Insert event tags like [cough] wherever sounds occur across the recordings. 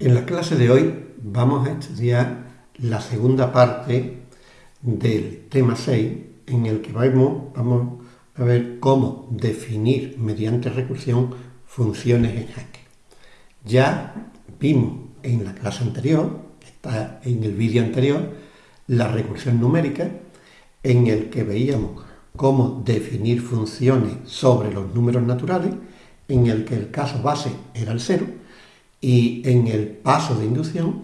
En la clase de hoy vamos a estudiar la segunda parte del tema 6 en el que vamos, a ver cómo definir mediante recursión funciones en Haskell. Ya vimos en la clase anterior, está en el vídeo anterior, la recursión numérica en el que veíamos cómo definir funciones sobre los números naturales, en el que el caso base era el cero, y en el paso de inducción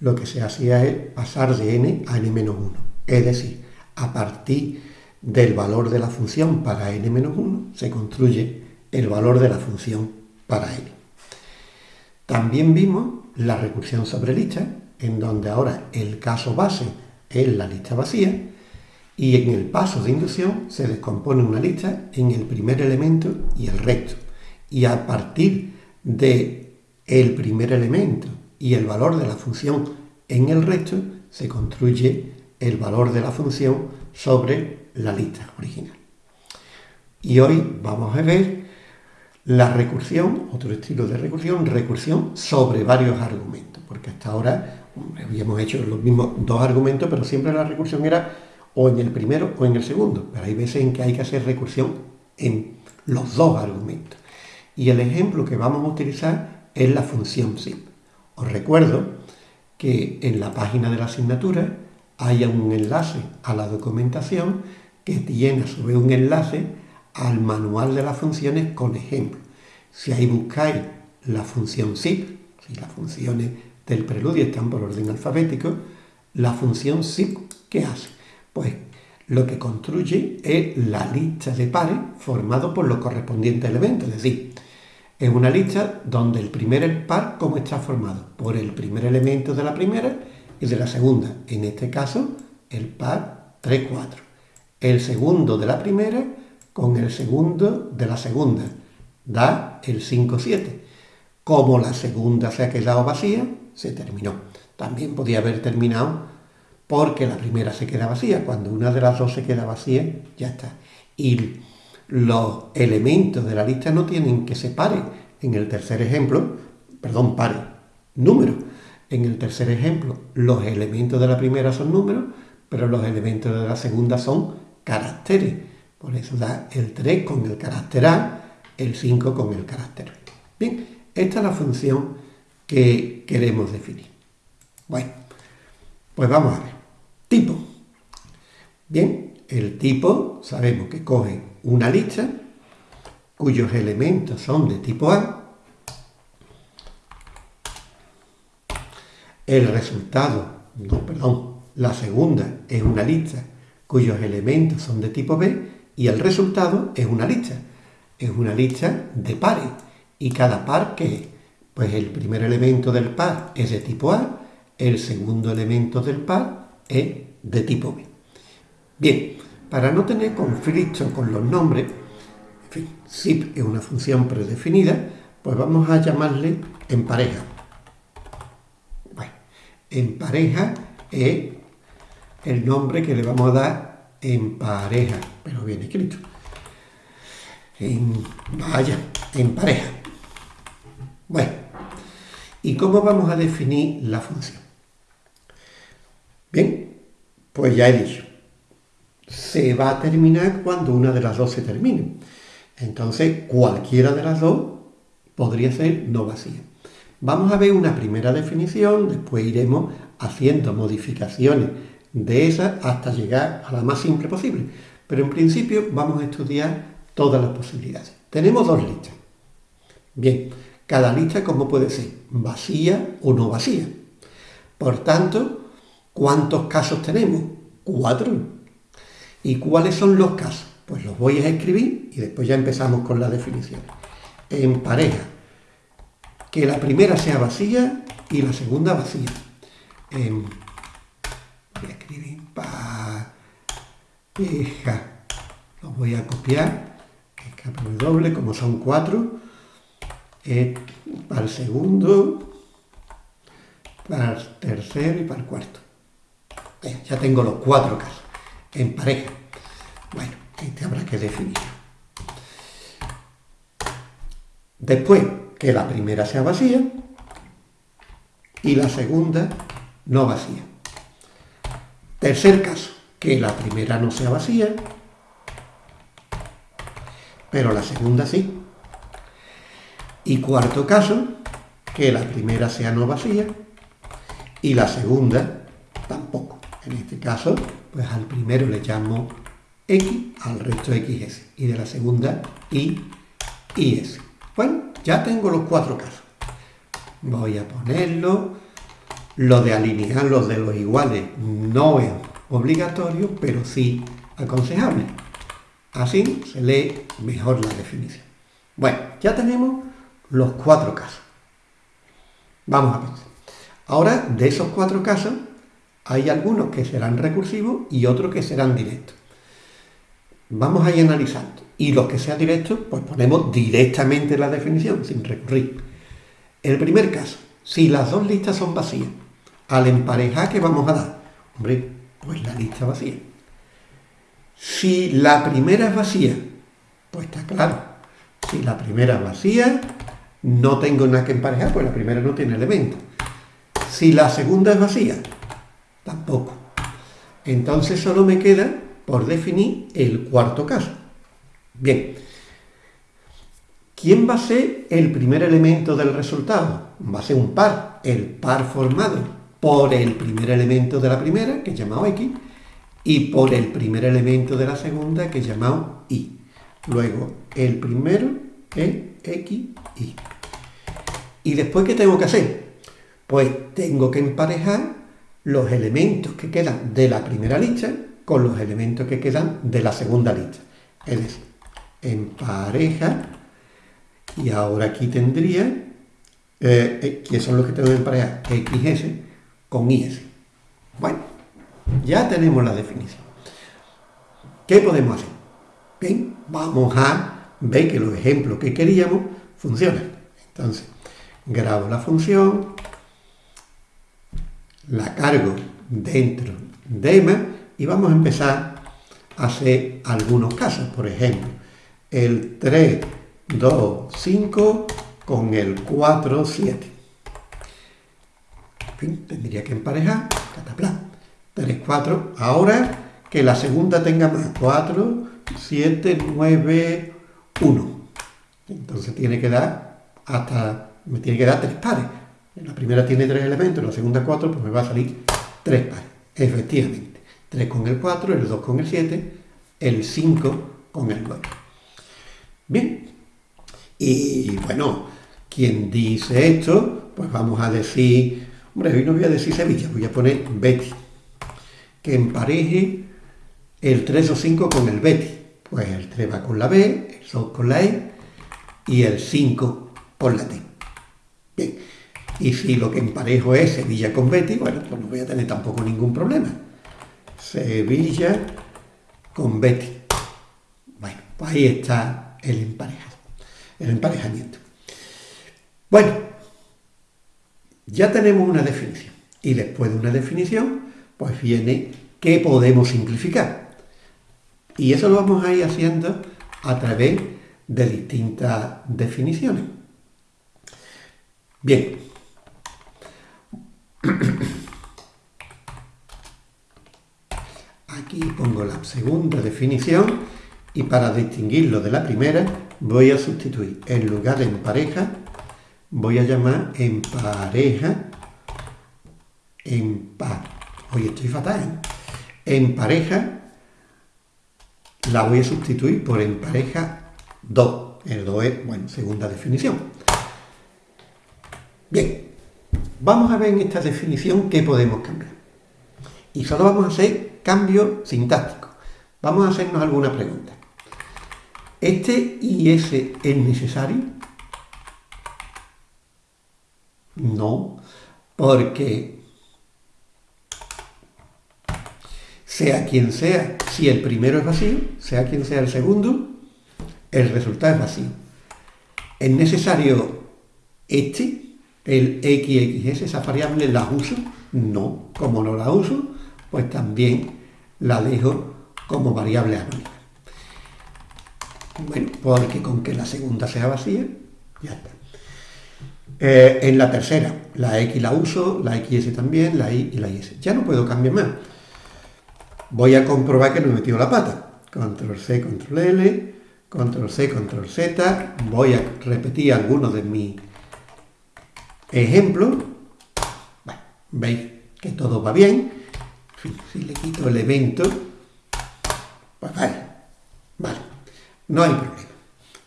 lo que se hacía es pasar de n a n-1. Es decir, a partir del valor de la función para n-1 se construye el valor de la función para n. También vimos la recursión sobre lista, en donde ahora el caso base es la lista vacía, y en el paso de inducción se descompone una lista en el primer elemento y el resto. Y a partir de el primer elemento y el valor de la función en el resto, se construye el valor de la función sobre la lista original. Y hoy vamos a ver la recursión, otro estilo de recursión, recursión sobre varios argumentos, porque hasta ahora habíamos hecho los mismos dos argumentos, pero siempre la recursión era o en el primero o en el segundo, pero hay veces en que hay que hacer recursión en los dos argumentos. Y el ejemplo que vamos a utilizar es la función zip. Os recuerdo que en la página de la asignatura hay un enlace a la documentación que tiene a su vez un enlace al manual de las funciones con ejemplos. Si ahí buscáis la función zip, si las funciones del preludio están por orden alfabético, la función zip, ¿qué hace? Pues lo que construye es la lista de pares formado por los correspondientes elementos, es decir, es una lista donde el primer par, ¿cómo está formado? Por el primer elemento de la primera y de la segunda. En este caso, el par 3, 4. El segundo de la primera con el segundo de la segunda. Da el 5, 7. Como la segunda se ha quedado vacía, se terminó. También podía haber terminado porque la primera se queda vacía. Cuando una de las dos se queda vacía, ya está. Y los elementos de la lista no tienen que separar. En el tercer ejemplo, perdón, pare, número. En el tercer ejemplo, los elementos de la primera son números, pero los elementos de la segunda son caracteres. Por eso da el 3 con el carácter A, el 5 con el carácter B. Bien, esta es la función que queremos definir. Bueno, pues vamos a ver. Tipo. Bien, el tipo sabemos que coge una lista cuyos elementos son de tipo A, el resultado, no, perdón, la segunda es una lista cuyos elementos son de tipo B y el resultado es una lista, es una lista de pares. ¿Y cada par qué es? Pues el primer elemento del par es de tipo A, el segundo elemento del par es de tipo B. Bien, para no tener conflicto con los nombres, en fin, zip es una función predefinida, pues vamos a llamarle en pareja. Bueno, en pareja es el nombre que le vamos a dar en pareja, pero bien escrito. En, vaya, en pareja. Bueno, ¿y cómo vamos a definir la función? Bien, pues ya he dicho, se va a terminar cuando una de las dos se termine. Entonces, cualquiera de las dos podría ser no vacía. Vamos a ver una primera definición, después iremos haciendo modificaciones de esas hasta llegar a la más simple posible. Pero en principio vamos a estudiar todas las posibilidades. Tenemos dos listas. Bien, cada lista como puede ser vacía o no vacía. Por tanto, ¿cuántos casos tenemos? Cuatro. ¿Y cuáles son los casos? Pues los voy a escribir y después ya empezamos con la definición. En pareja, que la primera sea vacía y la segunda vacía. En, voy a escribir pareja. Los voy a copiar. doble, como son cuatro. Eh, para el segundo, para el tercero y para el cuarto. ya tengo los cuatro casos en pareja. Bueno, este habrá que definir. Después que la primera sea vacía y la segunda no vacía. Tercer caso, que la primera no sea vacía, pero la segunda sí. Y cuarto caso, que la primera sea no vacía y la segunda tampoco. En este caso, pues al primero le llamo X, al resto XS. Y de la segunda, Y y S. Bueno, ya tengo los cuatro casos. Voy a ponerlo. Lo de alinear los de los iguales no es obligatorio, pero sí aconsejable. Así se lee mejor la definición. Bueno, ya tenemos los cuatro casos. Vamos a ver. Ahora, de esos cuatro casos, hay algunos que serán recursivos y otros que serán directos. Vamos a ir analizando. Y los que sean directos, pues ponemos directamente la definición, sin recurrir. El primer caso, si las dos listas son vacías, al emparejar, ¿qué vamos a dar? Hombre, pues la lista vacía. Si la primera es vacía, pues está claro. Si la primera es vacía, no tengo nada que emparejar, pues la primera no tiene elemento. Si la segunda es vacía, tampoco. Entonces solo me queda por definir el cuarto caso. Bien, ¿quién va a ser el primer elemento del resultado? Va a ser un par, el par formado por el primer elemento de la primera, que es llamado X, y por el primer elemento de la segunda, que es llamado Y. Luego, el primero es X, Y. ¿Y después qué tengo que hacer? Pues tengo que emparejar los elementos que quedan de la primera lista con los elementos que quedan de la segunda lista. Es decir, empareja, y ahora aquí tendría, eh, eh, que son los que tengo que emparejar, XS con IS. Bueno, ya tenemos la definición. ¿Qué podemos hacer? Bien, vamos a ver que los ejemplos que queríamos funcionan. Entonces, grabo la función, la cargo dentro de EMA y vamos a empezar a hacer algunos casos. Por ejemplo, el 3, 2, 5 con el 4, 7. tendría que emparejar, catapla. 3, 4. Ahora que la segunda tenga más. 4, 7, 9, 1. Entonces tiene que dar hasta, me tiene que dar tres pares. La primera tiene tres elementos, la segunda cuatro, pues me va a salir tres pares. Efectivamente. 3 con el 4, el 2 con el 7, el 5 con el 9. Bien. Y bueno, quien dice esto, pues vamos a decir, hombre, hoy no voy a decir Sevilla, voy a poner Betty. Que empareje el 3 o 5 con el Betty. Pues el 3 va con la B, el 2 con la E y el 5 con la T. Bien. Y si lo que emparejo es Sevilla con Betty, bueno, pues no voy a tener tampoco ningún problema. Sevilla con Betty. Bueno, pues ahí está el emparejado, el emparejamiento. Bueno, ya tenemos una definición. Y después de una definición, pues viene qué podemos simplificar. Y eso lo vamos a ir haciendo a través de distintas definiciones. Bien. [coughs] Aquí pongo la segunda definición y para distinguirlo de la primera voy a sustituir en lugar de en pareja voy a llamar en pareja en par. Hoy estoy fatal. En pareja la voy a sustituir por en pareja 2. El 2 es, bueno, segunda definición. Bien, vamos a ver en esta definición qué podemos cambiar. Y solo vamos a hacer cambio sintáctico. Vamos a hacernos alguna pregunta. ¿Este y ese es necesario? No, porque sea quien sea, si el primero es vacío, sea quien sea el segundo, el resultado es vacío. ¿Es necesario este, el XXS, esa variable, la uso? No, como no la uso, pues también la dejo como variable anónima. Bueno, porque con que la segunda sea vacía, ya está. Eh, en la tercera, la X la uso, la XS también, la Y y la IS. Ya no puedo cambiar más. Voy a comprobar que no he metido la pata. Control C, Control L, Control C, Control Z. Voy a repetir algunos de mis ejemplos. Bueno, veis que todo va bien. Si le quito el evento, pues vale, vale, no hay problema.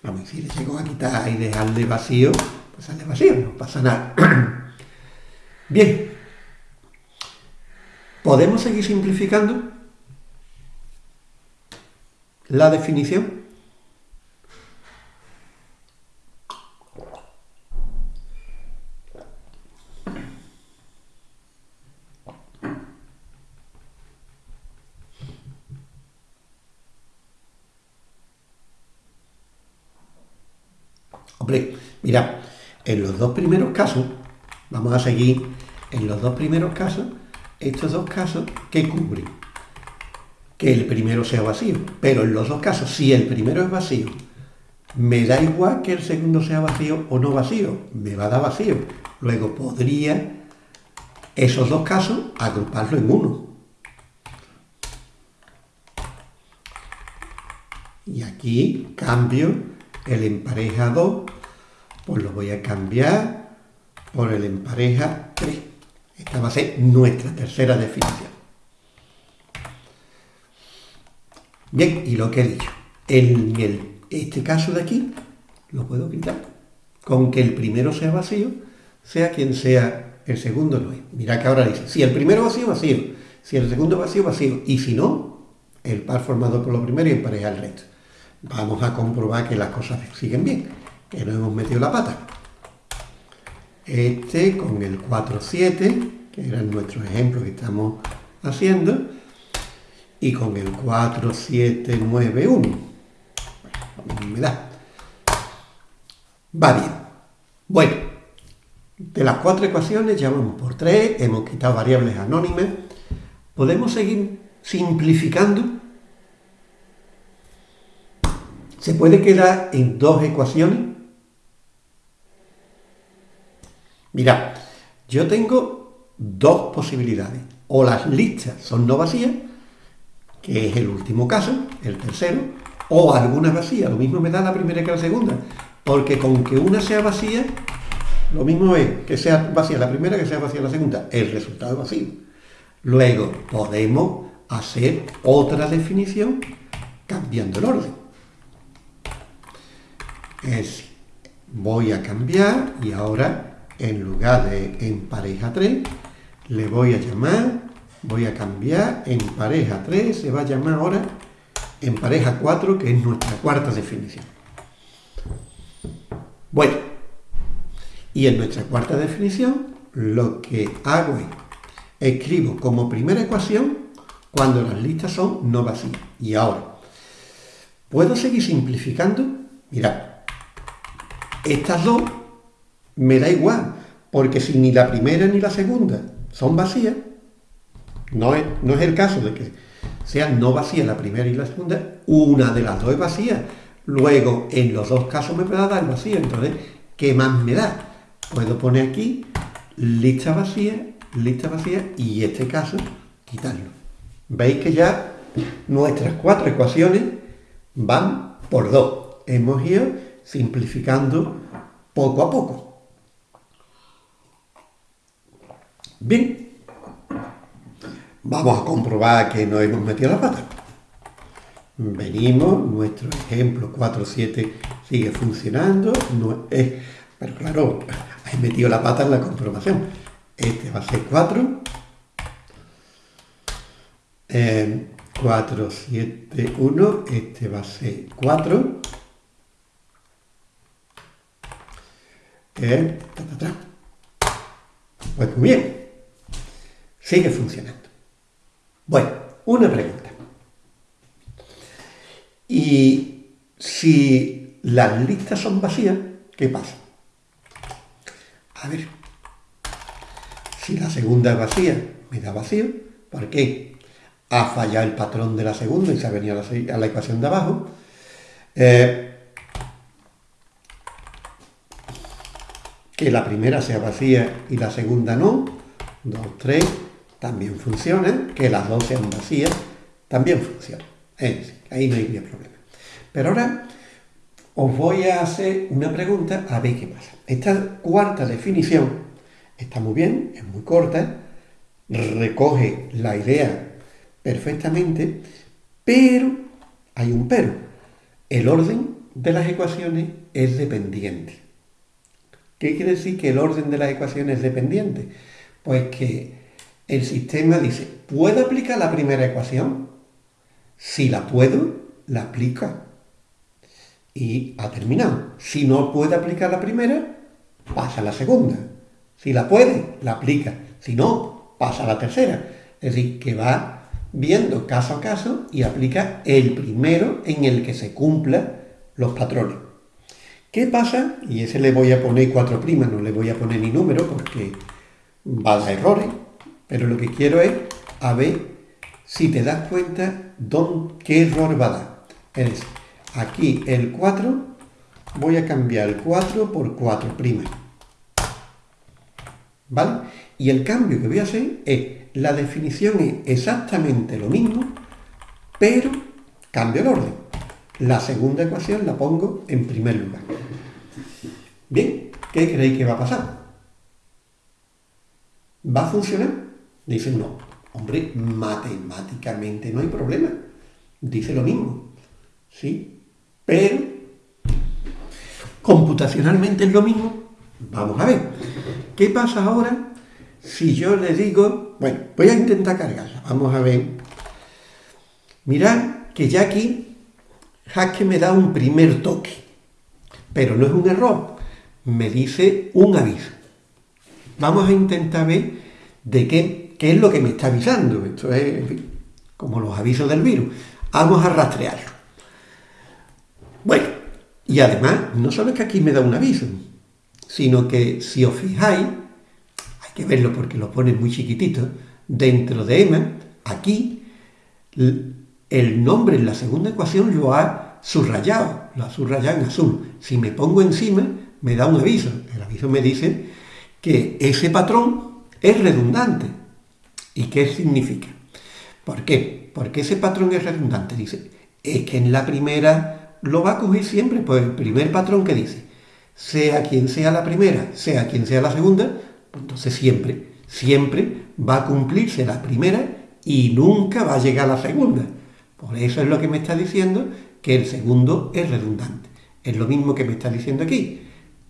Vamos, si le llego a quitar y dejarle vacío, pues sale vacío, no pasa nada. [clears throat] Bien, ¿podemos seguir simplificando la definición? Hombre, mira, en los dos primeros casos, vamos a seguir, en los dos primeros casos, estos dos casos, ¿qué cubren? Que el primero sea vacío. Pero en los dos casos, si el primero es vacío, me da igual que el segundo sea vacío o no vacío, me va a dar vacío. Luego podría esos dos casos agruparlo en uno. Y aquí cambio el empareja 2 pues lo voy a cambiar por el empareja 3. Esta va a ser nuestra tercera definición. Bien, y lo que he dicho, en este caso de aquí, lo puedo quitar. Con que el primero sea vacío, sea quien sea el segundo no es. Mira que ahora dice, si el primero vacío, vacío. Si el segundo vacío, vacío. Y si no, el par formado por lo primero y empareja el resto. Vamos a comprobar que las cosas siguen bien que no hemos metido la pata. Este con el 4-7, que era nuestro ejemplo que estamos haciendo, y con el 4-7-9-1. Bueno, me da. Va bien. Bueno, de las cuatro ecuaciones ya vamos por tres, hemos quitado variables anónimas. Podemos seguir simplificando. Se puede quedar en dos ecuaciones Mira, yo tengo dos posibilidades. O las listas son no vacías, que es el último caso, el tercero, o algunas vacías. Lo mismo me da la primera que la segunda. Porque con que una sea vacía, lo mismo es que sea vacía la primera que sea vacía la segunda. El resultado es vacío. Luego podemos hacer otra definición cambiando el orden. Es, voy a cambiar y ahora en lugar de en pareja 3, le voy a llamar, voy a cambiar en pareja 3, se va a llamar ahora en pareja 4, que es nuestra cuarta definición. Bueno, y en nuestra cuarta definición lo que hago es, escribo como primera ecuación cuando las listas son no vacías. Y ahora, ¿puedo seguir simplificando? Mirad, estas dos me da igual, porque si ni la primera ni la segunda son vacías, no es, no es el caso de que sean no vacías la primera y la segunda, una de las dos es vacía. Luego, en los dos casos me va a dar vacío, entonces, ¿qué más me da? Puedo poner aquí lista vacía, lista vacía y este caso quitarlo. Veis que ya nuestras cuatro ecuaciones van por dos. Hemos ido simplificando poco a poco. Bien, vamos a comprobar que no hemos metido la pata. Venimos, nuestro ejemplo 4.7 sigue funcionando, no es, pero claro, he metido la pata en la comprobación. Este va a ser 4. 4, 7, 1, este va a ser 4. Eh, Pues muy bien sigue funcionando. Bueno, una pregunta. Y si las listas son vacías, ¿qué pasa? A ver, si la segunda es vacía, me da vacío. ¿Por qué? Ha fallado el patrón de la segunda y se ha venido a la, ecuación de abajo. Eh, que la primera sea vacía y la segunda no. 2, 3, también funciona. Que las dos sean vacías, también funciona. Es decir, ahí no hay problema. Pero ahora os voy a hacer una pregunta a ver qué pasa. Esta cuarta definición está muy bien, es muy corta, recoge la idea perfectamente, pero hay un pero. El orden de las ecuaciones es dependiente. ¿Qué quiere decir que el orden de las ecuaciones es dependiente? Pues que el sistema dice, ¿puedo aplicar la primera ecuación? Si la puedo, la aplica. Y ha terminado. Si no puede aplicar la primera, pasa a la segunda. Si la puede, la aplica. Si no, pasa a la tercera. Es decir, que va viendo caso a caso y aplica el primero en el que se cumplan los patrones. ¿Qué pasa? Y ese le voy a poner cuatro primas, no le voy a poner ni número porque va a dar errores, pero lo que quiero es a ver si te das cuenta qué error va a dar. Es aquí el 4, voy a cambiar el 4 por 4 primas. ¿Vale? Y el cambio que voy a hacer es la definición es exactamente lo mismo, pero cambio el orden. La segunda ecuación la pongo en primer lugar. Bien, ¿qué creéis que va a pasar? ¿Va a funcionar? Dicen, no. Hombre, matemáticamente no hay problema. Dice lo mismo. ¿Sí? Pero, computacionalmente es lo mismo. Vamos a ver. ¿Qué pasa ahora si yo le digo, bueno, voy a intentar cargarla, vamos a ver. Mirad que ya aquí Haskell me da un primer toque, pero no es un error, me dice un aviso. Vamos a intentar ver de qué, qué es lo que me está avisando. Esto es como los avisos del virus. Vamos a rastrearlo. Bueno, y además, no solo es que aquí me da un aviso, sino que si os fijáis, que verlo porque lo pone muy chiquitito, dentro de EMA, aquí, el nombre en la segunda ecuación lo ha subrayado, lo ha subrayado en azul. Si me pongo encima, me da un aviso. El aviso me dice que ese patrón es redundante. ¿Y qué significa? ¿Por qué? Porque ese patrón es redundante. Dice, es que en la primera lo va a coger siempre, pues el primer patrón que dice, sea quien sea la primera, sea quien sea la segunda, entonces siempre, siempre va a cumplirse la primera y nunca va a llegar la segunda. Por eso es lo que me está diciendo que el segundo es redundante. Es lo mismo que me está diciendo aquí,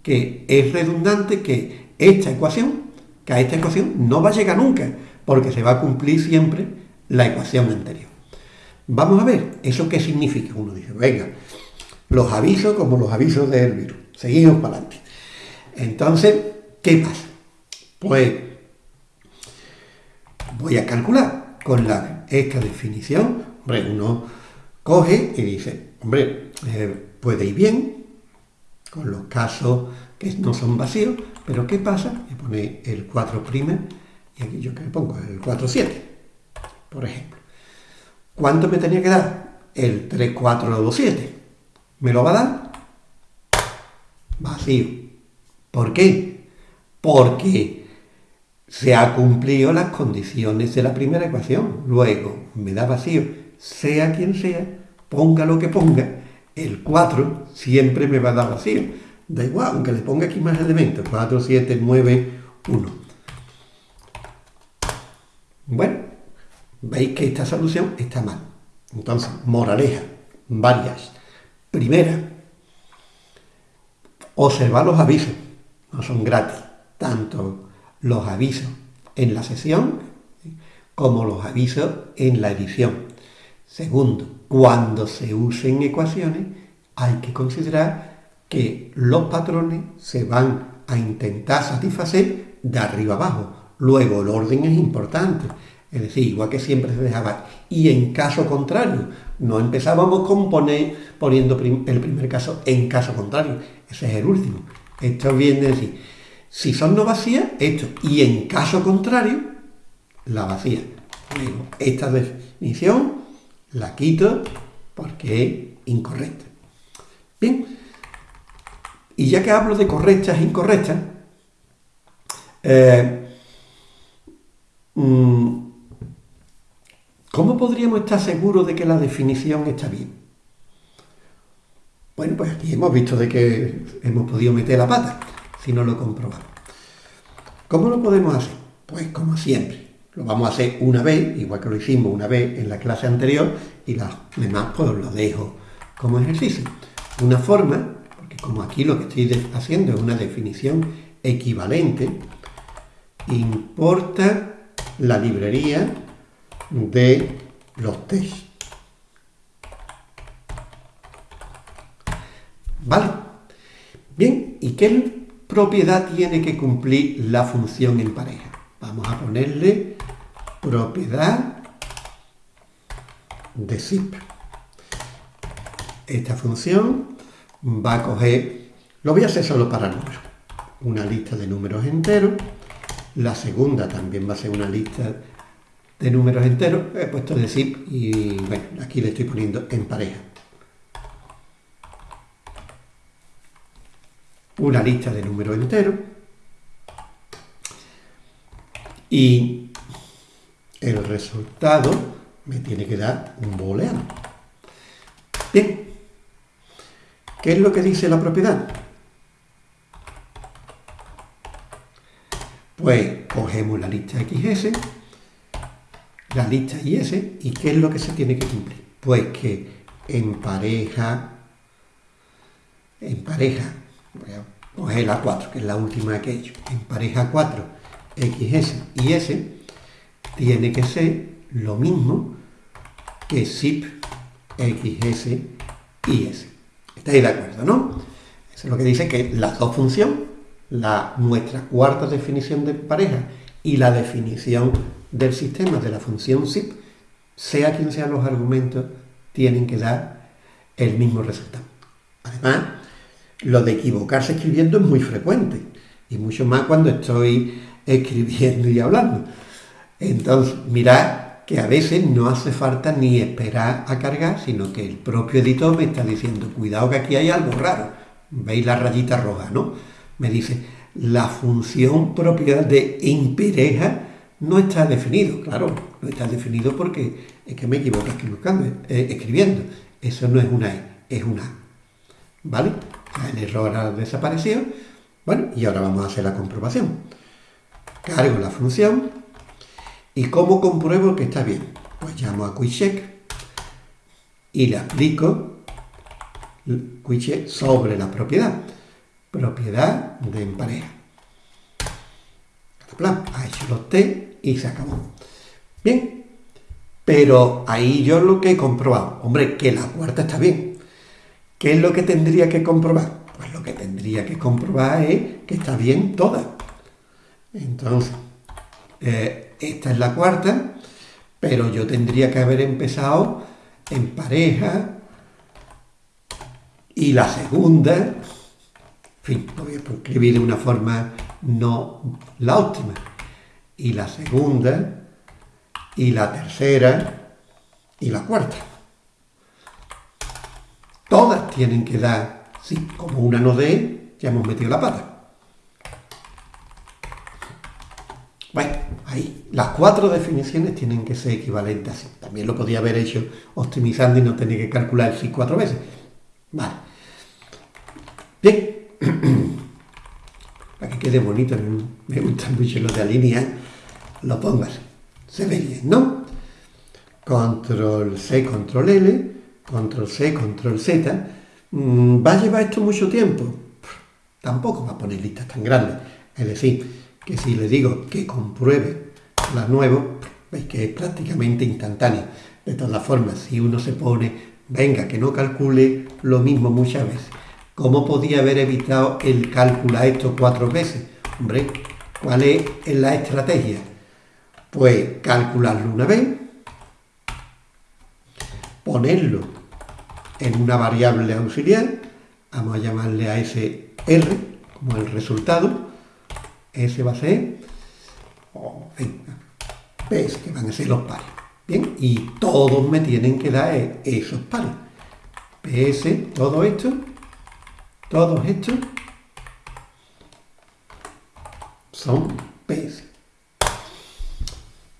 que es redundante que esta ecuación, que a esta ecuación no va a llegar nunca, porque se va a cumplir siempre la ecuación anterior. Vamos a ver, ¿eso qué significa? Uno dice, venga, los avisos como los avisos del virus. Seguimos para adelante. Entonces, ¿qué pasa? Pues voy a calcular con la, esta definición. Hombre, uno coge y dice, hombre, eh, puede ir bien con los casos que no son vacíos, pero ¿qué pasa? Me pone el 4' y aquí yo que pongo el 4, 7, por ejemplo. ¿Cuánto me tenía que dar? El 3, 4, 2, 7. ¿Me lo va a dar? Vacío. ¿Por qué? Porque se ha cumplido las condiciones de la primera ecuación. Luego me da vacío, sea quien sea, ponga lo que ponga, el 4 siempre me va a dar vacío. Da igual, aunque le ponga aquí más elementos, 4, 7, 9, 1. Bueno, veis que esta solución está mal. Entonces, moraleja, varias. Primera, observar los avisos, no son gratis, tanto los avisos en la sesión como los avisos en la edición. Segundo, cuando se usen ecuaciones hay que considerar que los patrones se van a intentar satisfacer de arriba abajo. Luego el orden es importante. Es decir, igual que siempre se dejaba. Y en caso contrario, no empezábamos con poner, poniendo el primer caso en caso contrario. Ese es el último. Esto viene de decir, si son no vacías, esto. Y en caso contrario, la vacía. esta definición la quito porque es incorrecta. Bien, y ya que hablo de correctas e incorrectas, Eh, ¿Cómo podríamos estar seguros de que la definición está bien? Bueno, pues aquí hemos visto de que hemos podido meter la pata, si no lo comprobamos. ¿Cómo lo podemos hacer? Pues como siempre, lo vamos a hacer una vez, igual que lo hicimos una vez en la clase anterior, y las demás pues lo dejo como ejercicio. Una forma, porque como aquí lo que estoy haciendo es una definición equivalente, importa la librería de los test. ¿Vale? Bien, ¿y qué propiedad tiene que cumplir la función en pareja? Vamos a ponerle propiedad de zip. Esta función va a coger, lo voy a hacer solo para números, una lista de números enteros, la segunda también va a ser una lista de números enteros, he puesto de zip y bueno, aquí le estoy poniendo en pareja. Una lista de números enteros y el resultado me tiene que dar un booleano. Bien, ¿qué es lo que dice la propiedad? Pues cogemos la lista XS, la lista YS, ¿y qué es lo que se tiene que cumplir? Pues que en pareja, en pareja, voy a coger la 4, que es la última que he hecho, en pareja 4, XS y S, tiene que ser lo mismo que zip XS y S. ¿Estáis de acuerdo, no? Eso es lo que dice que las dos funciones la, nuestra cuarta definición de pareja y la definición del sistema de la función zip, sea quien sean los argumentos, tienen que dar el mismo resultado. Además, lo de equivocarse escribiendo es muy frecuente, y mucho más cuando estoy escribiendo y hablando. Entonces, mirad que a veces no hace falta ni esperar a cargar, sino que el propio editor me está diciendo, cuidado que aquí hay algo raro. ¿Veis la rayita roja, no? Me dice, la función propiedad de impereja no está definido. Claro, no está definido porque es que me equivoco eh, escribiendo. Eso no es una E, es una A. ¿Vale? El error ha desaparecido. Bueno, y ahora vamos a hacer la comprobación. Cargo la función. ¿Y cómo compruebo que está bien? Pues llamo a QuickCheck y le aplico QuickCheck sobre la propiedad propiedad de empareja. Ha hecho los T y se acabó. Bien, pero ahí yo lo que he comprobado, hombre, que la cuarta está bien. ¿Qué es lo que tendría que comprobar? Pues lo que tendría que comprobar es que está bien toda. Entonces, eh, esta es la cuarta, pero yo tendría que haber empezado en pareja y la segunda fin, lo voy a escribir de una forma no la óptima. Y la segunda, y la tercera, y la cuarta. Todas tienen que dar, sí, como una no dé, ya hemos metido la pata. Bueno, ahí, las cuatro definiciones tienen que ser equivalentes así. También lo podía haber hecho optimizando y no tener que calcular el sí cuatro veces. Vale. Bien, [clears throat] para que quede bonito, me gustan mucho los de alinear, lo pongas. Se ve bien, ¿no? Control C, control L, control C, control Z. Mm, ¿Va a llevar esto mucho tiempo? Tampoco va a poner listas tan grandes. Es decir, que si le digo que compruebe las nuevas, veis que es prácticamente instantáneo. De todas formas, si uno se pone, venga, que no calcule lo mismo muchas veces, ¿Cómo podía haber evitado el calcular esto cuatro veces? Hombre, ¿cuál es la estrategia? Pues calcularlo una vez, ponerlo en una variable auxiliar, vamos a llamarle a ese R como el resultado, ese va a ser, oh, ves que van a ser los pares. Bien, y todos me tienen que dar esos pares. PS, todo esto todos estos son PS.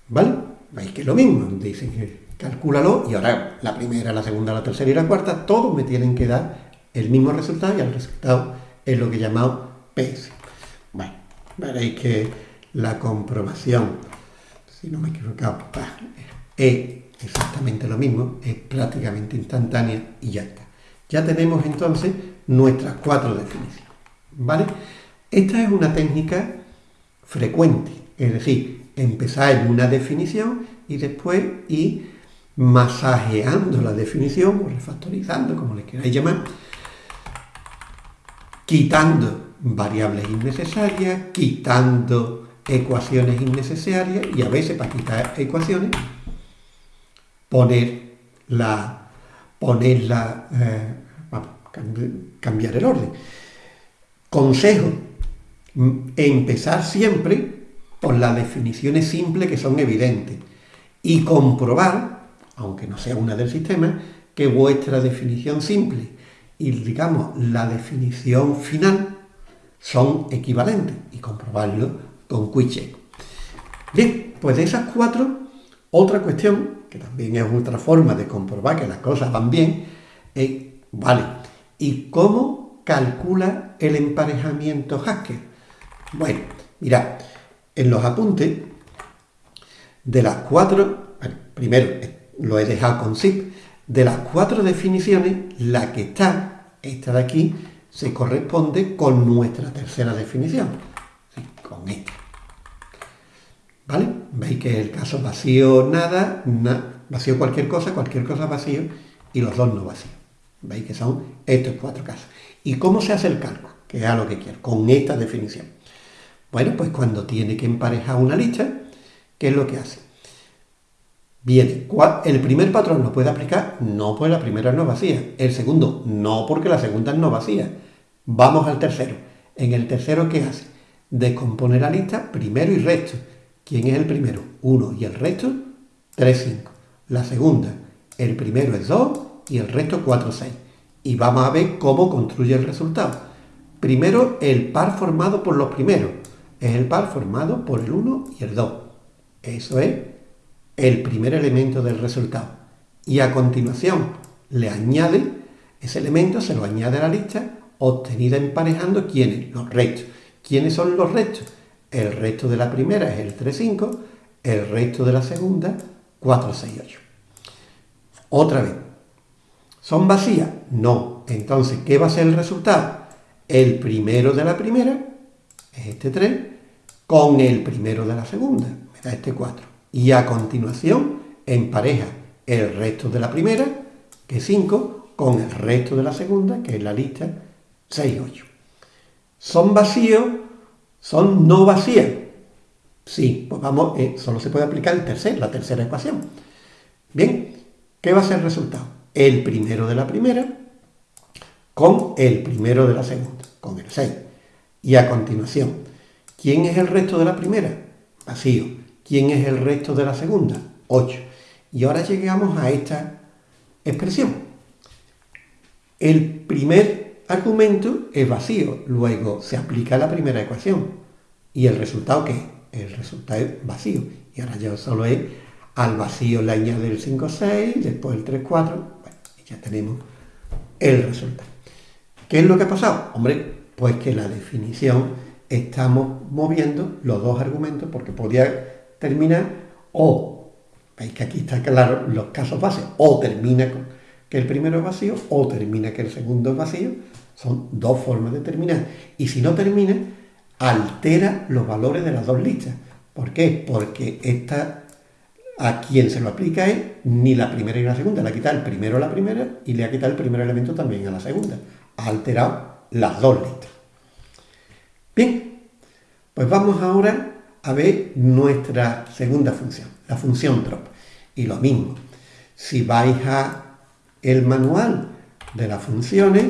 ¿Vale? Veis que es lo mismo. Dicen que calcúlalo y ahora la primera, la segunda, la tercera y la cuarta, todos me tienen que dar el mismo resultado y el resultado es lo que he llamado PS. Bueno, veréis que la comprobación, si no me he equivocado, es exactamente lo mismo, es prácticamente instantánea y ya está. Ya tenemos entonces nuestras cuatro definiciones. ¿Vale? Esta es una técnica frecuente, es decir, empezar en una definición y después ir masajeando la definición o refactorizando, como le queráis llamar, quitando variables innecesarias, quitando ecuaciones innecesarias y a veces para quitar ecuaciones poner la, ponerla, eh, cambiar el orden. Consejo, empezar siempre por las definiciones simples que son evidentes y comprobar, aunque no sea una del sistema, que vuestra definición simple y digamos la definición final son equivalentes y comprobarlo con QuickCheck. Bien, pues de esas cuatro, otra cuestión, que también es otra forma de comprobar que las cosas van bien, es, vale, ¿y cómo calcula el emparejamiento Haskell? Bueno, mirad, en los apuntes de las cuatro, primero lo he dejado con zip, de las cuatro definiciones, la que está, esta de aquí, se corresponde con nuestra tercera definición, con esta. ¿Vale? Veis que el caso vacío nada, vacío cualquier cosa, cualquier cosa vacío, y los dos no vacíos. Veis que son estos cuatro casos. ¿Y cómo se hace el cálculo? Que es lo que quiero, con esta definición. Bueno, pues cuando tiene que emparejar una lista, ¿qué es lo que hace? Viene, el primer patrón lo puede aplicar, no porque la primera no vacía. El segundo, no porque la segunda no vacía. Vamos al tercero. En el tercero, ¿qué hace? Descompone la lista primero y resto. ¿Quién es el primero? 1 y el resto 3, 5. La segunda, el primero es 2 y el resto 4, 6. Y vamos a ver cómo construye el resultado. Primero, el par formado por los primeros. Es el par formado por el 1 y el 2. Eso es el primer elemento del resultado. Y a continuación le añade, ese elemento se lo añade a la lista obtenida emparejando quiénes, los restos. ¿Quiénes son los restos? El resto de la primera es el 3, 5, el resto de la segunda 4, 6, 8. Otra vez, ¿son vacías? No. Entonces, ¿qué va a ser el resultado? El primero de la primera es este 3 con el primero de la segunda, me da este 4 y a continuación empareja el resto de la primera, que es 5, con el resto de la segunda, que es la lista 6, 8. ¿Son vacíos? ¿Son no vacías? Sí, pues vamos, eh, solo se puede aplicar el tercer, la tercera ecuación. Bien, ¿qué va a ser el resultado? El primero de la primera con el primero de la segunda, con el 6. Y a continuación, ¿quién es el resto de la primera? Vacío. ¿Quién es el resto de la segunda? 8. Y ahora llegamos a esta expresión. El primer argumento es vacío, luego se aplica la primera ecuación. ¿Y el resultado qué? El resultado es vacío. Y ahora ya solo es al vacío le añade el 5, 6, después el 3, 4. Ya tenemos el resultado. ¿Qué es lo que ha pasado? Hombre, pues que la definición estamos moviendo los dos argumentos porque podía termina o, veis que aquí está claro los casos base, o termina que el primero es vacío o termina que el segundo es vacío. Son dos formas de terminar. Y si no termina, altera los valores de las dos listas. ¿Por qué? Porque esta a quien se lo aplica es ni la primera ni la segunda. Le ha quitado el primero a la primera y le ha quitado el primer elemento también a la segunda. Ha alterado las dos listas. Bien, pues vamos ahora a ver nuestra segunda función, la función drop. Y lo mismo, si vais a el manual de las funciones,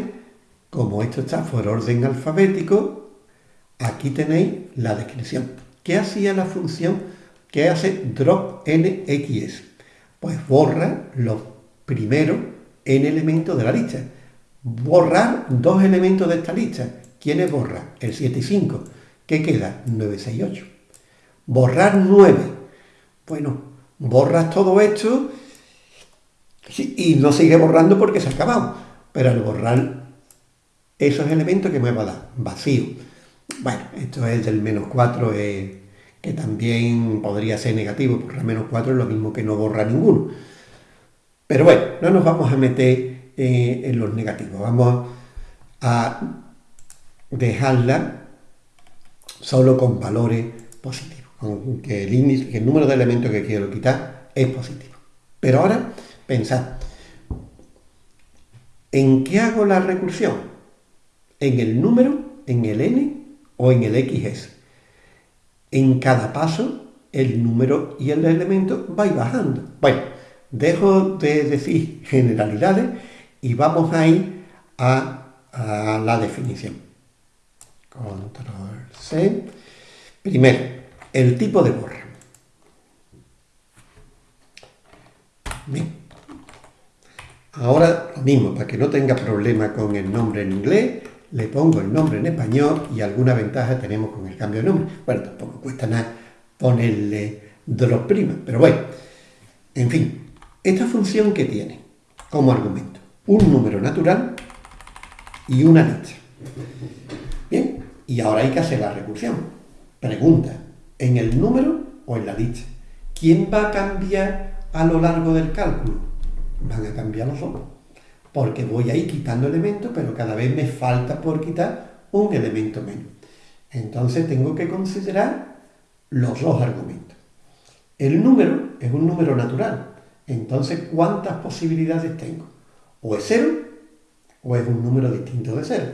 como esto está por orden alfabético, aquí tenéis la descripción. ¿Qué hacía la función? ¿Qué hace drop nx? Pues borra los primeros n elementos de la lista. Borrar dos elementos de esta lista. ¿Quiénes borra? El 7 y 5. ¿Qué queda? 9, 6, 8. Borrar 9. Bueno, borras todo esto y no sigue borrando porque se ha acabado. Pero al borrar esos elementos que me va a dar vacío. Bueno, esto es del menos 4, eh, que también podría ser negativo, porque el menos 4 es lo mismo que no borra ninguno. Pero bueno, no nos vamos a meter eh, en los negativos, vamos a dejarla solo con valores positivos, con que el, índice, el número de elementos que quiero quitar es positivo. Pero ahora, pensad, ¿en qué hago la recursión? ¿En el número, en el n o en el xs? En cada paso, el número y el elemento va bajando. Bueno, dejo de decir generalidades y vamos a ir a, la definición. Control C. Primero, el tipo de borra. Bien. Ahora mismo, para que no tenga problema con el nombre en inglés, le pongo el nombre en español y alguna ventaja tenemos con el cambio de nombre. Bueno, tampoco cuesta nada ponerle drop prima, pero bueno, en fin, esta función que tiene como argumento un número natural y una lista. Bien, y ahora hay que hacer la recursión. Pregunta, ¿en el número o en la lista? ¿Quién va a cambiar a lo largo del cálculo? Van a cambiar los dos. Porque voy a ir quitando elementos, pero cada vez me falta por quitar un elemento menos. Entonces tengo que considerar los dos argumentos. El número es un número natural. Entonces, ¿cuántas posibilidades tengo? O es cero, o es un número distinto de cero.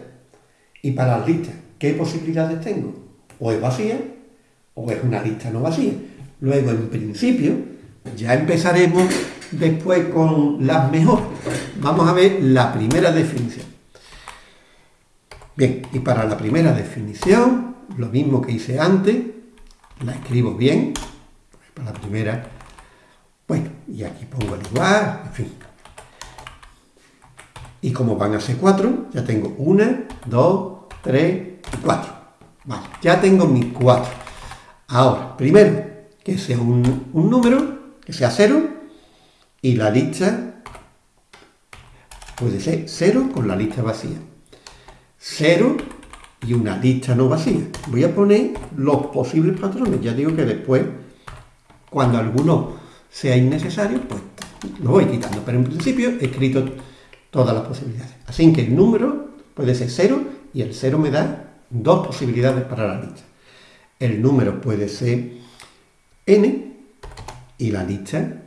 Y para las listas, ¿qué posibilidades tengo? O es vacía o es una lista no vacía. Luego, en principio, ya empezaremos después con las mejores. Vamos a ver la primera definición. Bien, y para la primera definición, lo mismo que hice antes, la escribo bien, para la primera, bueno, y aquí pongo el igual, en fin. Y como van a ser cuatro, ya tengo una, dos, 3 y 4. Vale, ya tengo mis 4. Ahora, primero, que sea un, un número, que sea 0, y la lista puede ser 0 con la lista vacía. 0 y una lista no vacía. Voy a poner los posibles patrones. Ya digo que después, cuando alguno sea innecesario, pues lo voy quitando. Pero en principio he escrito todas las posibilidades. Así que el número puede ser 0 y el 0 me da dos posibilidades para la lista. El número puede ser n y la lista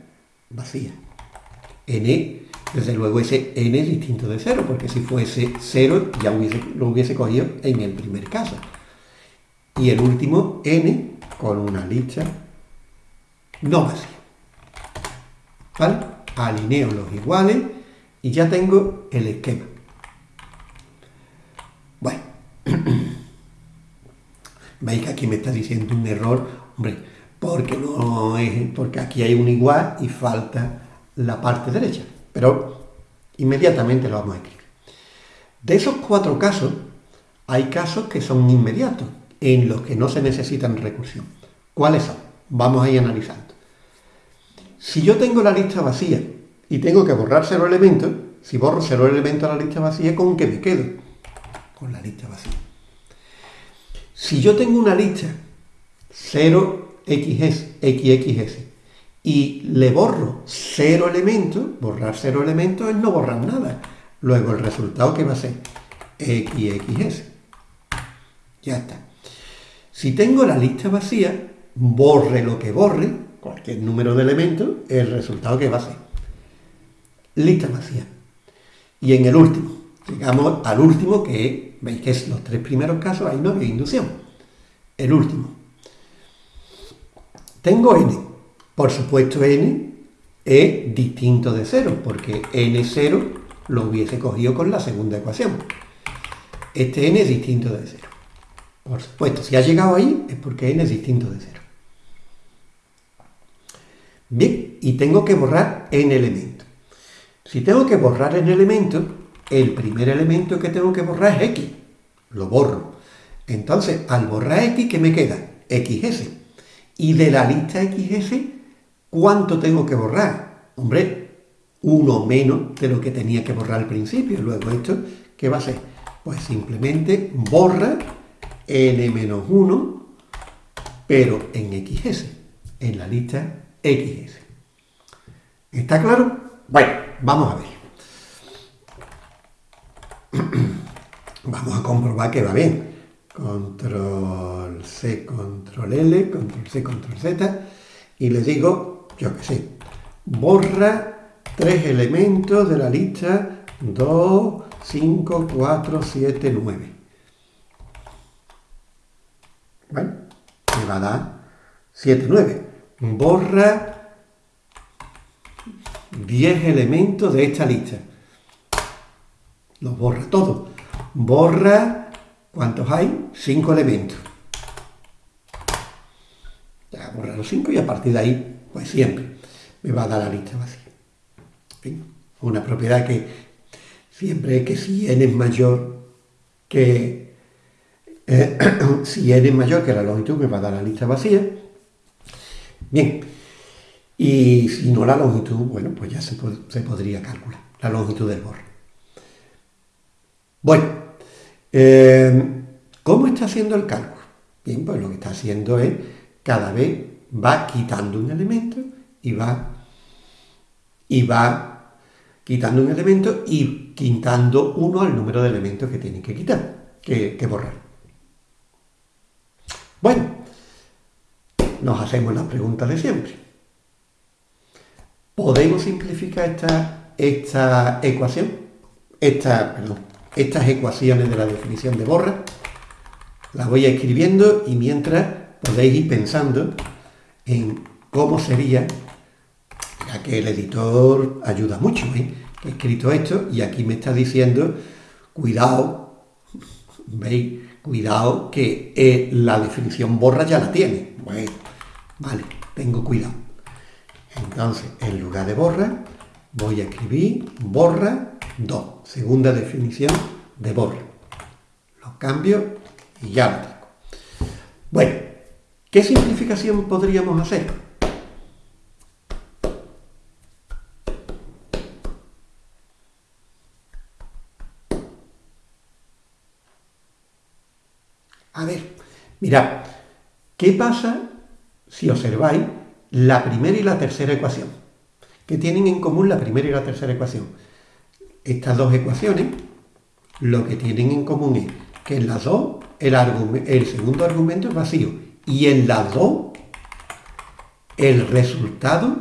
vacía. N, desde luego ese n es distinto de 0, porque si fuese 0 ya lo hubiese cogido en el primer caso. Y el último, n, con una lista no vacía. ¿Vale? Alineo los iguales y ya tengo el esquema. Bueno, [clears throat] veis que aquí me está diciendo un error, hombre, porque no es, porque aquí hay un igual y falta la parte derecha, pero inmediatamente lo vamos a escribir. De esos cuatro casos, hay casos que son inmediatos, en los que no se necesitan recursión. ¿Cuáles son? Vamos a ir analizando. Si yo tengo la lista vacía y tengo que borrar cero elementos, si borro cero elementos a la lista vacía, ¿con qué me quedo? con la lista vacía. Si yo tengo una lista 0xs, xxs, y le borro cero elementos, borrar cero elementos es no borrar nada. Luego el resultado que va a ser xxs. Ya está. Si tengo la lista vacía, borre lo que borre, cualquier número de elementos, el resultado que va a ser lista vacía. Y en el último, llegamos al último que Veis que es los tres primeros casos hay no había inducción. El último. Tengo n. Por supuesto n es distinto de 0, porque n0 lo hubiese cogido con la segunda ecuación. Este n es distinto de 0. Por supuesto, si ha llegado ahí es porque n es distinto de 0. Bien, y tengo que borrar n elementos. Si tengo que borrar n elementos, el primer elemento que tengo que borrar es x. Lo borro. Entonces, al borrar x, ¿qué me queda? xs. Y de la lista xs, ¿Cuánto tengo que borrar? Hombre, uno menos de lo que tenía que borrar al principio. Luego esto, ¿qué va a ser? Pues simplemente borra n-1, pero en XS, en la lista XS. ¿Está claro? Bueno, vamos a ver. [clears throat] vamos a comprobar que va bien. Control C, Control L, Control C, Control Z. Y le digo, yo qué sé, borra tres elementos de la lista 2, 5, 4, 7, 9. Bueno, me va a dar 7, 9. Borra 10 elementos de esta lista. Los borra todos. Borra, ¿cuántos hay? 5 elementos. Ya borra los 5 y a partir de ahí, pues siempre me va a dar la lista vacía. Una propiedad que siempre que si n es mayor que eh, [coughs] si n es mayor que la longitud me va a dar la lista vacía. Bien, y si no la longitud, bueno, pues ya se, podría calcular la longitud del borre. Bueno, eh, ¿cómo está haciendo el cálculo? Bien, pues lo que está haciendo es cada vez va quitando un elemento y va, y va quitando un elemento y quitando uno al número de elementos que tiene que quitar, que, que borrar. Bueno, nos hacemos las preguntas de siempre. ¿Podemos simplificar esta, esta ecuación? Esta, estas ecuaciones de la definición de borra. Las voy escribiendo y mientras podéis ir pensando en cómo sería, ya que el editor ayuda mucho, ¿eh? he escrito esto y aquí me está diciendo, cuidado, ¿veis? Cuidado que eh, la definición borra ya la tiene. Bueno, vale, tengo cuidado. Entonces, en lugar de borra, voy a escribir borra 2, segunda definición de borra. Lo cambio y ya lo tengo. Bueno, ¿qué simplificación podríamos hacer? A ver, mirad, ¿qué pasa si observáis la primera y la tercera ecuación. que tienen en común la primera y la tercera ecuación? Estas dos ecuaciones lo que tienen en común es que en las dos el, el segundo argumento es vacío y en las dos el resultado,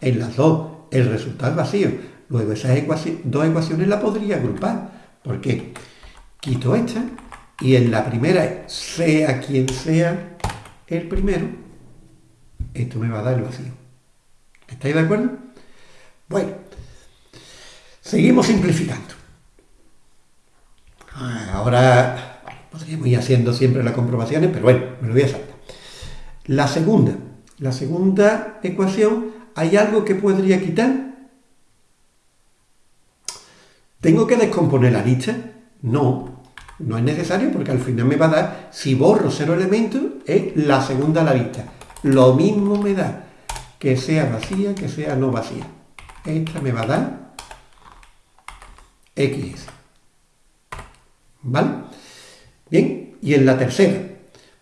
en las dos el resultado es vacío. Luego esas dos ecuaciones las podría agrupar. porque Quito esta y en la primera, sea quien sea el primero, esto me va a dar el vacío. ¿Estáis de acuerdo? Bueno, seguimos simplificando. Ah, ahora podríamos ir haciendo siempre las comprobaciones, pero bueno, me lo voy a saltar. La segunda, la segunda ecuación, ¿hay algo que podría quitar? ¿Tengo que descomponer la lista? No, no es necesario porque al final me va a dar, si borro cero elementos, es la segunda a la lista. Lo mismo me da que sea vacía, que sea no vacía. Esta me va a dar XS. ¿Vale? Bien, y en la tercera,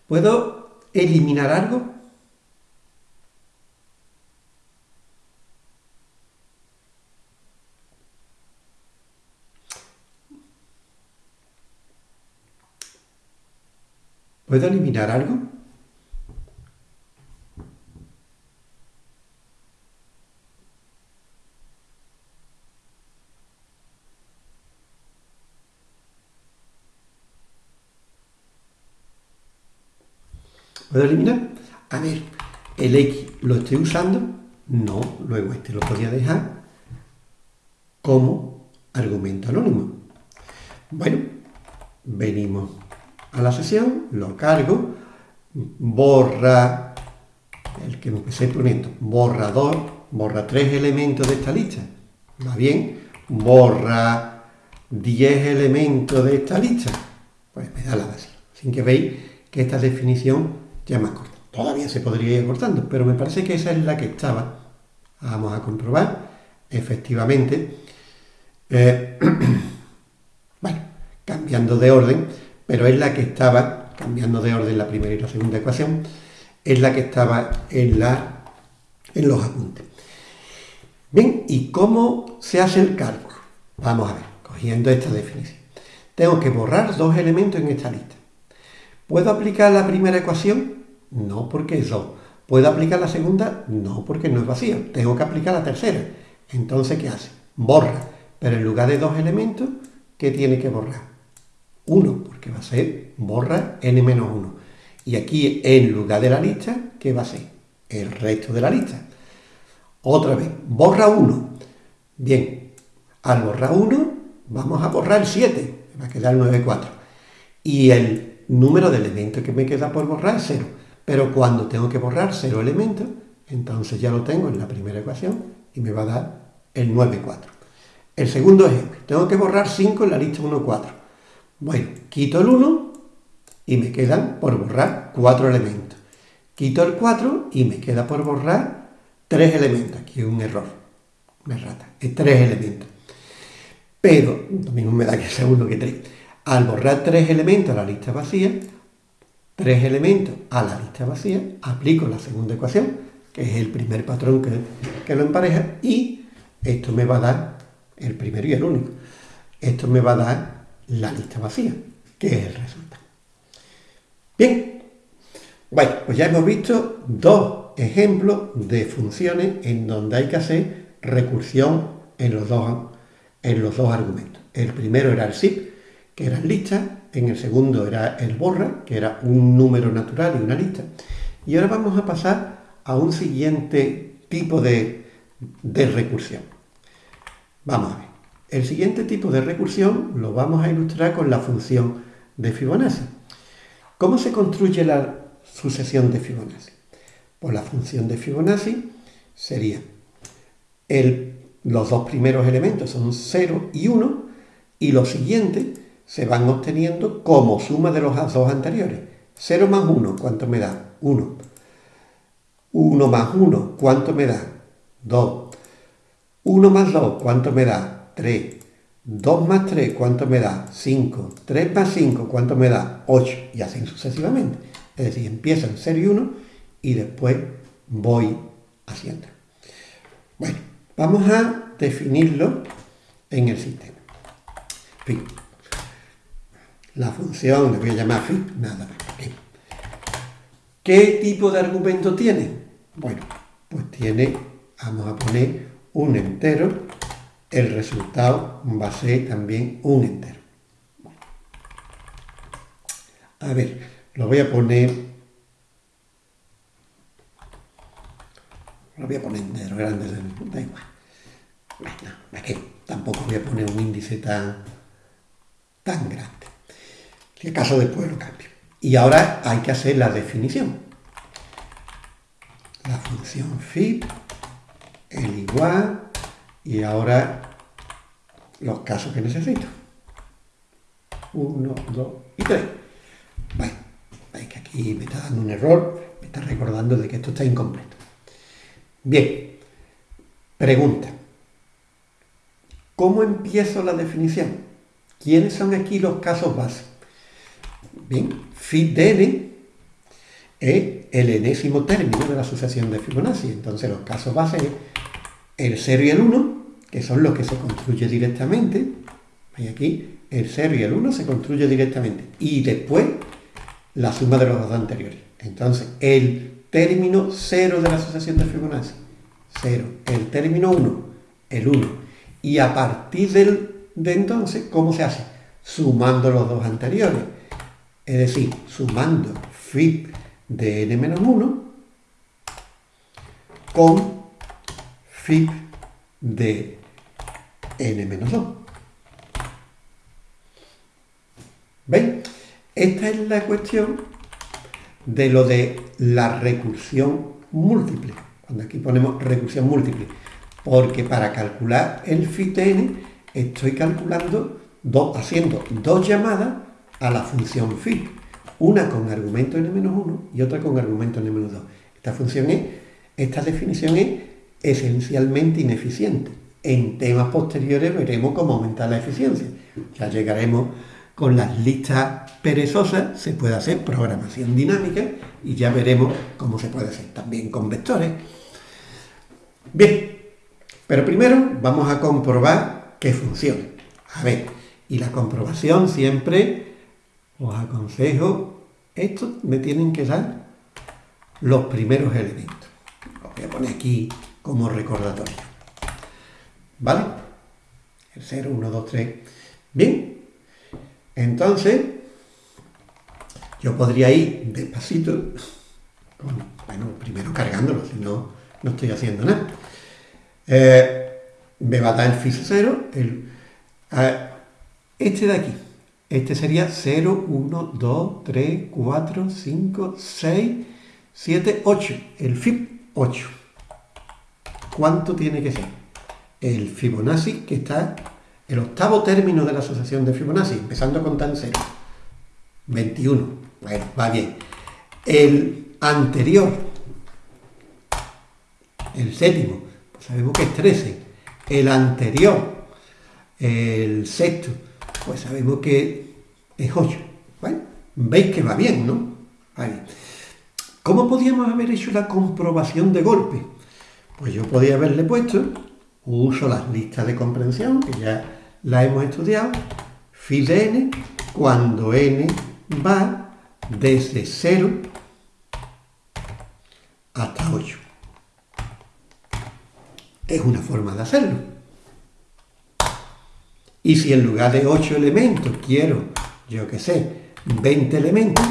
¿puedo eliminar algo? ¿Puedo eliminar algo? ¿Puedo eliminar? A ver, el X lo estoy usando, no, luego este lo podría dejar como argumento anónimo. Bueno, venimos a la sesión, lo cargo, borra, el que empecé poniendo, borrador, borra tres elementos de esta lista, va bien, borra 10 elementos de esta lista, pues me da la base. Sin que veis que esta definición ya más corta. todavía se podría ir cortando, pero me parece que esa es la que estaba. Vamos a comprobar, efectivamente. Eh, [clears throat] bueno, cambiando de orden, pero es la que estaba, cambiando de orden la primera y la segunda ecuación, es la que estaba en, la, en los apuntes. Bien, ¿y cómo se hace el cálculo? Vamos a ver, cogiendo esta definición. Tengo que borrar dos elementos en esta lista. ¿Puedo aplicar la primera ecuación? No, porque es 2. ¿Puedo aplicar la segunda? No, porque no es vacío. Tengo que aplicar la tercera. Entonces, ¿qué hace? Borra. Pero en lugar de dos elementos, ¿qué tiene que borrar? Uno, porque va a ser borra n-1. Y aquí, en lugar de la lista, ¿qué va a ser? El resto de la lista. Otra vez, borra 1. Bien, al borrar 1, vamos a borrar el 7 va a quedar 9,4. Y el número de elementos que me queda por borrar es 0. Pero cuando tengo que borrar 0 elementos, entonces ya lo tengo en la primera ecuación y me va a dar el 9,4. El segundo ejemplo, tengo que borrar 5 en la lista 1, 4. Bueno, quito el 1 y me quedan por borrar 4 elementos. Quito el 4 y me queda por borrar 3 elementos. Aquí es un error, una rata, es 3 elementos pero lo mismo me da que sea uno que tres. Al borrar tres elementos a la lista vacía, tres elementos a la lista vacía, aplico la segunda ecuación, que es el primer patrón que, que lo empareja, y esto me va a dar el primero y el único. Esto me va a dar la lista vacía, que es el resultado. Bien, bueno, pues ya hemos visto dos ejemplos de funciones en donde hay que hacer recursión en los dos en los dos argumentos. El primero era el zip, que era lista, en el segundo era el borra, que era un número natural y una lista. Y ahora vamos a pasar a un siguiente tipo de, de recursión. Vamos a ver. El siguiente tipo de recursión lo vamos a ilustrar con la función de Fibonacci. ¿Cómo se construye la sucesión de Fibonacci? Pues la función de Fibonacci sería el los dos primeros elementos son 0 y 1 y los siguientes se van obteniendo como suma de los dos anteriores. 0 más 1, ¿cuánto me da? 1. 1 más 1, ¿cuánto me da? 2. 1 más 2, ¿cuánto me da? 3. 2 más 3, ¿cuánto me da? 5. 3 más 5, ¿cuánto me da? 8. Y así sucesivamente. Es decir, empiezo en 0 y 1 y después voy haciendo. Bueno. Vamos a definirlo en el sistema. Fin. La función, le voy a llamar fin, nada más. ¿Qué tipo de argumento tiene? Bueno, pues tiene, vamos a poner un entero, el resultado va a ser también un entero. A ver, lo voy a poner, lo voy a poner entero, grande, da igual. Bueno, que tampoco voy a poner un índice tan, tan grande. Si acaso después lo cambio. Y ahora hay que hacer la definición. La función fit, el igual, y ahora los casos que necesito. Uno, dos y tres. Bueno, veis que aquí me está dando un error, me está recordando de que esto está incompleto. Bien, pregunta. ¿Cómo empiezo la definición? ¿Quiénes son aquí los casos básicos? Bien, n es el enésimo término de la sucesión de Fibonacci. Entonces los casos base es el 0 y el 1, que son los que se construyen directamente. Veis aquí, el 0 y el 1 se construye directamente. Y después la suma de los dos anteriores. Entonces, el término 0 de la sucesión de Fibonacci, 0. El término 1, el 1 y a partir de entonces, ¿cómo se hace? Sumando los dos anteriores. Es decir, sumando fit de n-1 con fit de n-2. ¿Ven? Esta es la cuestión de lo de la recursión múltiple. Cuando aquí ponemos recursión múltiple porque para calcular el fit-n estoy calculando, haciendo dos llamadas a la función fit. una con argumento n-1 y otra con argumento n-2. Esta función es, esta definición es esencialmente ineficiente. En temas posteriores veremos cómo aumentar la eficiencia. Ya llegaremos con las listas perezosas, se puede hacer programación dinámica y ya veremos cómo se puede hacer también con vectores. Bien, pero primero vamos a comprobar que funciona. A ver, y la comprobación siempre os aconsejo, esto me tienen que dar los primeros elementos. Lo voy a poner aquí como recordatorio. ¿Vale? El 0, 1, 2, 3. Bien, entonces yo podría ir despacito, bueno, primero cargándolo, si no, no estoy haciendo nada. Eh, me va a dar el FIS 0, el, este de aquí. Este sería 0, 1, 2, 3, 4, 5, 6, 7, 8. El FIB 8. ¿Cuánto tiene que ser? El Fibonacci, que está el octavo término de la asociación de Fibonacci, empezando a contar en 0. 21. Bueno, va bien. El anterior, el séptimo, sabemos que es 13. El anterior, el sexto, pues sabemos que es 8. Bueno, veis que va bien, ¿no? ¿Cómo podíamos haber hecho la comprobación de golpe? Pues yo podía haberle puesto, uso las listas de comprensión, que ya la hemos estudiado, phi de n, cuando n va desde 0 hasta 8. Es una forma de hacerlo. Y si en lugar de 8 elementos quiero, yo qué sé, 20 elementos,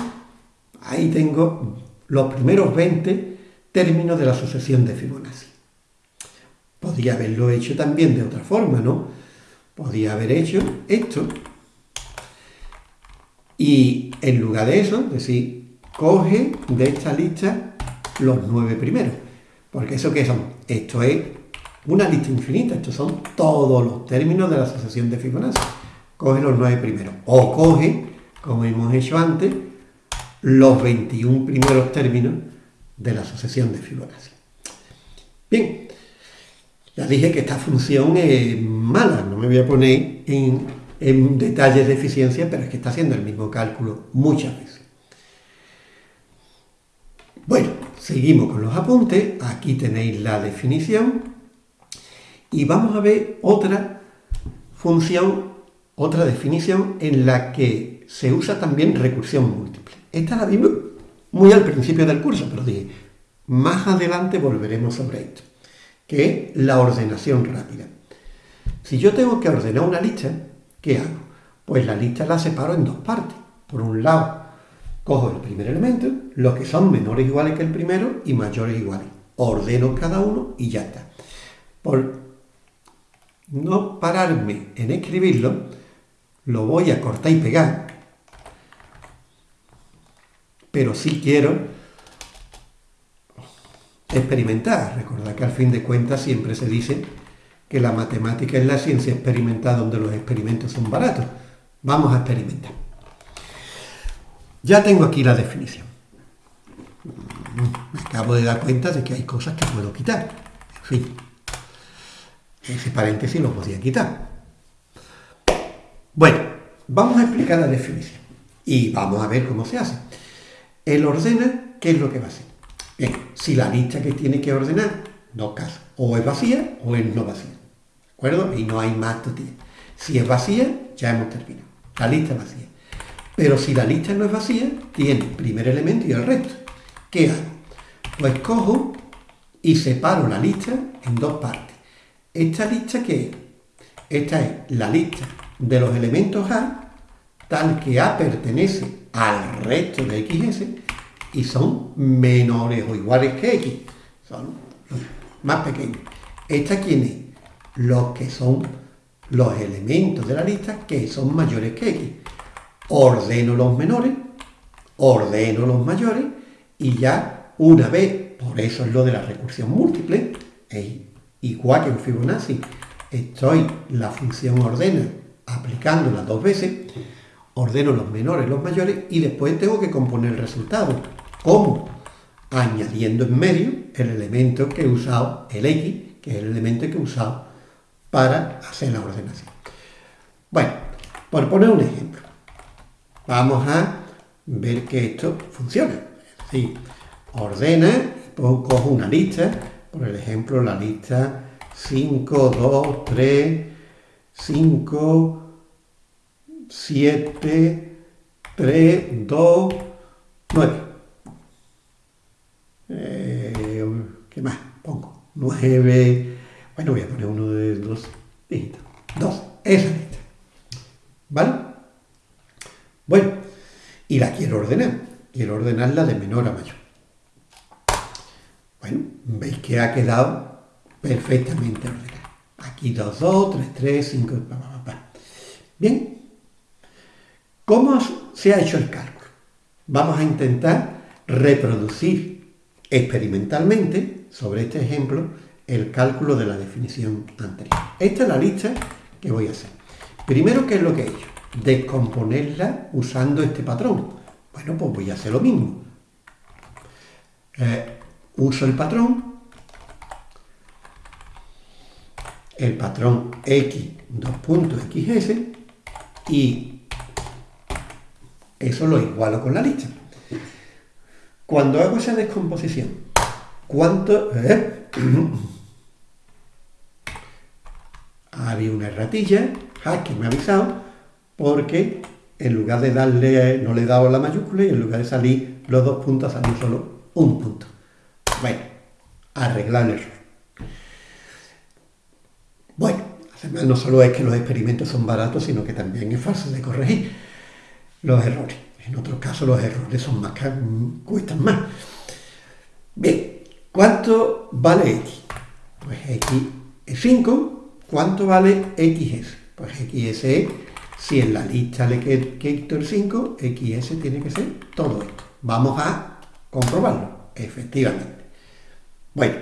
ahí tengo los primeros 20 términos de la sucesión de Fibonacci. Podría haberlo hecho también de otra forma, ¿no? Podría haber hecho esto y en lugar de eso, decir, coge de esta lista los nueve primeros. Porque eso que son, esto es una lista infinita, estos son todos los términos de la asociación de Fibonacci. Coge los nueve primeros. O coge, como hemos hecho antes, los 21 primeros términos de la asociación de Fibonacci. Bien, ya dije que esta función es mala, no me voy a poner en, en detalles de eficiencia, pero es que está haciendo el mismo cálculo muchas veces. Bueno, seguimos con los apuntes. Aquí tenéis la definición y vamos a ver otra función, otra definición en la que se usa también recursión múltiple. Esta la vimos muy al principio del curso, pero dije, más adelante volveremos sobre esto, que es la ordenación rápida. Si yo tengo que ordenar una lista, ¿qué hago? Pues la lista la separo en dos partes. Por un lado, cojo el primer elemento, los que son menores iguales que el primero y mayores iguales. Ordeno cada uno y ya está. Por no pararme en escribirlo, lo voy a cortar y pegar, pero sí quiero experimentar. Recordad que al fin de cuentas siempre se dice que la matemática es la ciencia experimentada donde los experimentos son baratos. Vamos a experimentar. Ya tengo aquí la definición. Me acabo de dar cuenta de que hay cosas que puedo quitar. En fin, ese paréntesis lo podía quitar. Bueno, vamos a explicar la definición y vamos a ver cómo se hace. El ordena, ¿qué es lo que va a hacer? Si la lista que tiene que ordenar, dos casos, o es vacía o es no vacía. ¿De acuerdo? Y no hay más todavía. Si es vacía, ya hemos terminado. La lista es vacía. Pero si la lista no es vacía, tiene primer elemento y el resto. ¿Qué hago? Pues cojo y separo la lista en dos partes. ¿Esta lista qué es? Esta es la lista de los elementos A, tal que A pertenece al resto de XS y son menores o iguales que X. Son más pequeños. ¿Esta quién es? Los que son los elementos de la lista que son mayores que X. Ordeno los menores, ordeno los mayores y ya una vez, por eso es lo de la recursión múltiple, igual que en Fibonacci, estoy la función ordena aplicándola dos veces, ordeno los menores, los mayores y después tengo que componer el resultado. ¿Cómo? Añadiendo en medio el elemento que he usado, el X, que es el elemento que he usado para hacer la ordenación. Bueno, por poner un ejemplo, vamos a ver que esto funciona. Es decir, ordena, cojo una lista, por ejemplo, la lista 5, 2, 3, 5, 7, 3, 2, 9. ¿Qué más? Pongo 9. Bueno, voy a poner uno de dos dígitos. 2. Esa lista. ¿Vale? Bueno, y la quiero ordenar. Quiero ordenarla de menor a mayor. Bueno, veis que ha quedado perfectamente ordenada. Aquí 2, 2, 3, 3, 5, pa, pa, pa. Bien, ¿cómo se ha hecho el cálculo? Vamos a intentar reproducir experimentalmente, sobre este ejemplo, el cálculo de la definición anterior. Esta es la lista que voy a hacer. Primero, ¿qué es lo que he hecho? Descomponerla usando este patrón. Bueno, pues voy a hacer lo mismo. Eh, uso el patrón, el patrón x, dos puntos xs, y eso lo igualo con la lista. Cuando hago esa descomposición, ¿cuánto... Eh? [clears throat] Había una erratilla, que me ha avisado, porque en lugar de darle, no le he dado la mayúscula y en lugar de salir los dos puntos, salió solo un punto. Arreglar el error. Bueno, además no solo es que los experimentos son baratos, sino que también es fácil de corregir los errores. En otros casos los errores son más cuestan más. Bien, ¿cuánto vale x? Pues x es 5. ¿Cuánto vale xs? Pues xs es, si en la lista le quito el 5, xs tiene que ser todo esto. Vamos a comprobarlo, efectivamente. Bueno,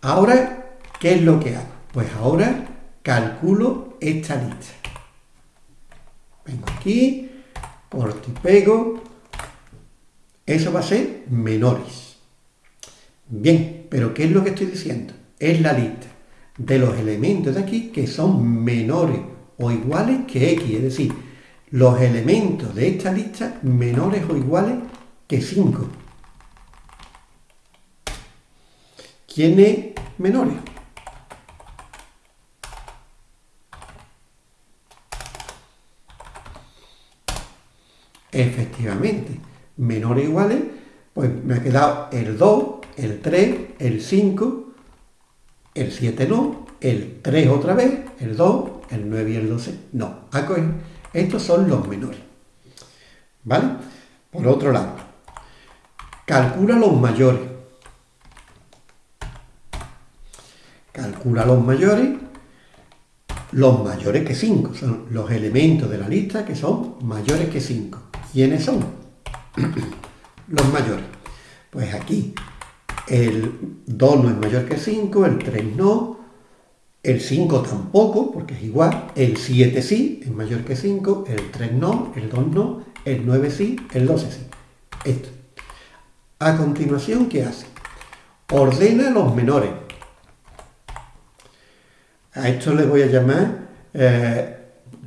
ahora, ¿qué es lo que hago? Pues ahora calculo esta lista. Vengo aquí, corto y pego. Eso va a ser menores. Bien, pero ¿qué es lo que estoy diciendo? Es la lista de los elementos de aquí que son menores o iguales que x, es decir, los elementos de esta lista menores o iguales que 5. ¿Quiénes menores? Efectivamente, menores iguales, pues me ha quedado el 2, el 3, el 5, el 7 no, el 3 otra vez, el 2, el 9 y el 12 no. Estos son los menores. ¿Vale? Por otro lado, calcula los mayores. Calcula los mayores, los mayores que 5, son los elementos de la lista que son mayores que 5. ¿Quiénes son? [clears throat] los mayores. Pues aquí el 2 no es mayor que 5, el 3 no, el 5 tampoco, porque es igual, el 7 sí, es mayor que 5, el 3 no, el 2 no, el 9 sí, el 12 sí. Esto. A continuación, ¿qué hace? Ordena los menores. A esto le voy a llamar, eh,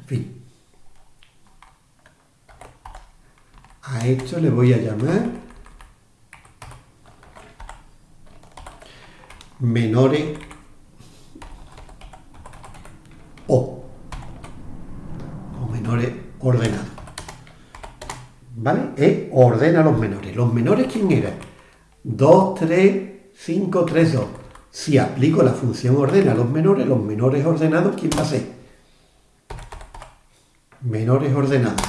fin, a esto le voy a llamar menores o, o menores ordenados. ¿Vale? E ordena los menores. ¿Los menores quién eran? 2, 3, 5, 3, 2. Si aplico la función ordena a los menores, los menores ordenados, ¿quién va a ser? Menores ordenados.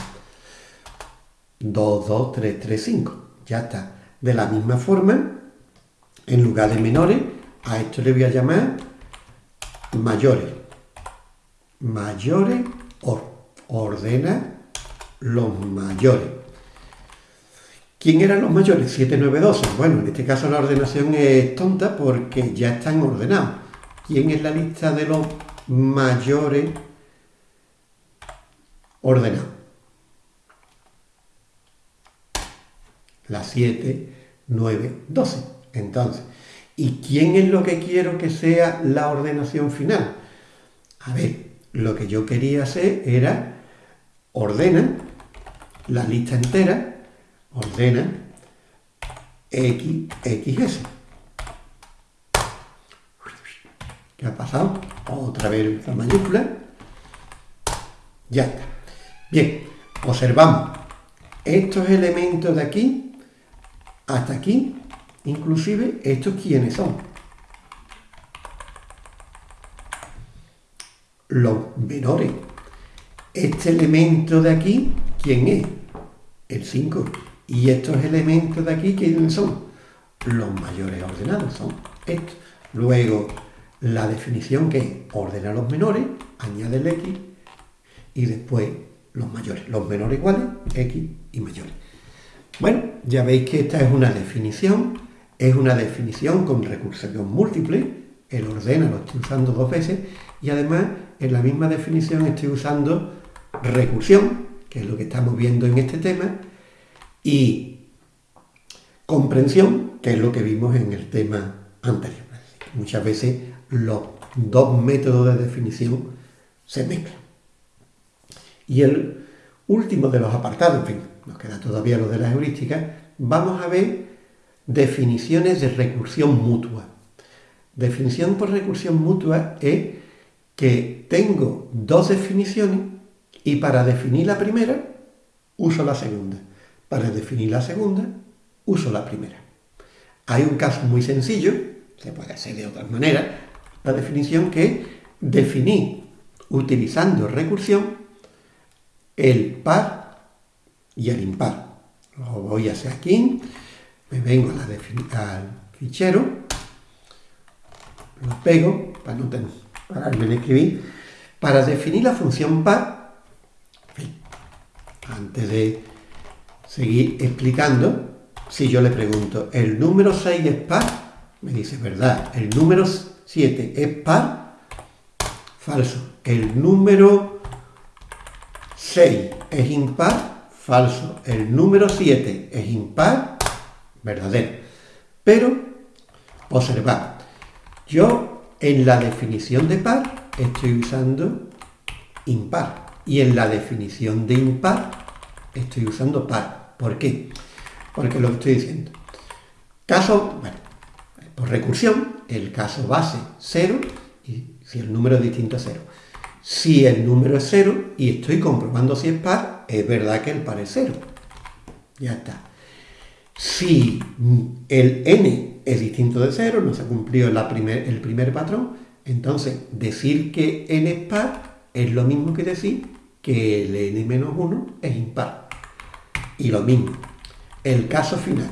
2, 2, 3, 3, 5. Ya está. De la misma forma, en lugar de menores, a esto le voy a llamar mayores. Mayores ordena los mayores. ¿Quién eran los mayores? 7, 9, 12. Bueno, en este caso la ordenación es tonta porque ya están ordenados. ¿Quién es la lista de los mayores ordenados? La 7, 9, 12. Entonces, ¿y quién es lo que quiero que sea la ordenación final? A ver, lo que yo quería hacer era ordenar la lista entera ordena X, XS. ¿Qué ha pasado? Otra vez la mayúscula. Ya está. Bien, observamos estos elementos de aquí hasta aquí, inclusive estos quiénes son. Los menores. Este elemento de aquí, ¿quién es? El 5. Y estos elementos de aquí, ¿quiénes son? Los mayores ordenados son estos. Luego, la definición que es ordena los menores, añade el X y después los mayores. Los menores iguales, X y mayores. Bueno, ya veis que esta es una definición, es una definición con recursión múltiple, el ordena lo estoy usando dos veces y además en la misma definición estoy usando recursión, que es lo que estamos viendo en este tema, y comprensión, que es lo que vimos en el tema anterior. Muchas veces los dos métodos de definición se mezclan. Y el último de los apartados, en fin, nos queda todavía lo de la heurística, vamos a ver definiciones de recursión mutua. Definición por recursión mutua es que tengo dos definiciones y para definir la primera uso la segunda. Para definir la segunda uso la primera. Hay un caso muy sencillo, se puede hacer de otras maneras, la definición que definí utilizando recursión el par y el impar. Lo voy a hacer aquí, me vengo al fichero, lo pego para no tener, pararme en escribir, para definir la función par, antes de seguir explicando, si yo le pregunto, ¿el número 6 es par? Me dice, ¿verdad? El número 7 es par, falso. El número 6 es impar, falso. El número 7 es impar, verdadero. Pero, observad, yo en la definición de par estoy usando impar y en la definición de impar estoy usando par. ¿Por qué? Porque lo estoy diciendo. Caso, bueno, por recursión, el caso base 0 y si el número es distinto a 0. Si el número es 0 y estoy comprobando si es par, es verdad que el par es 0. Ya está. Si el n es distinto de 0, no se cumplió el primer patrón, entonces decir que n es par es lo mismo que decir que el n menos 1 es impar. Y lo mismo, el caso final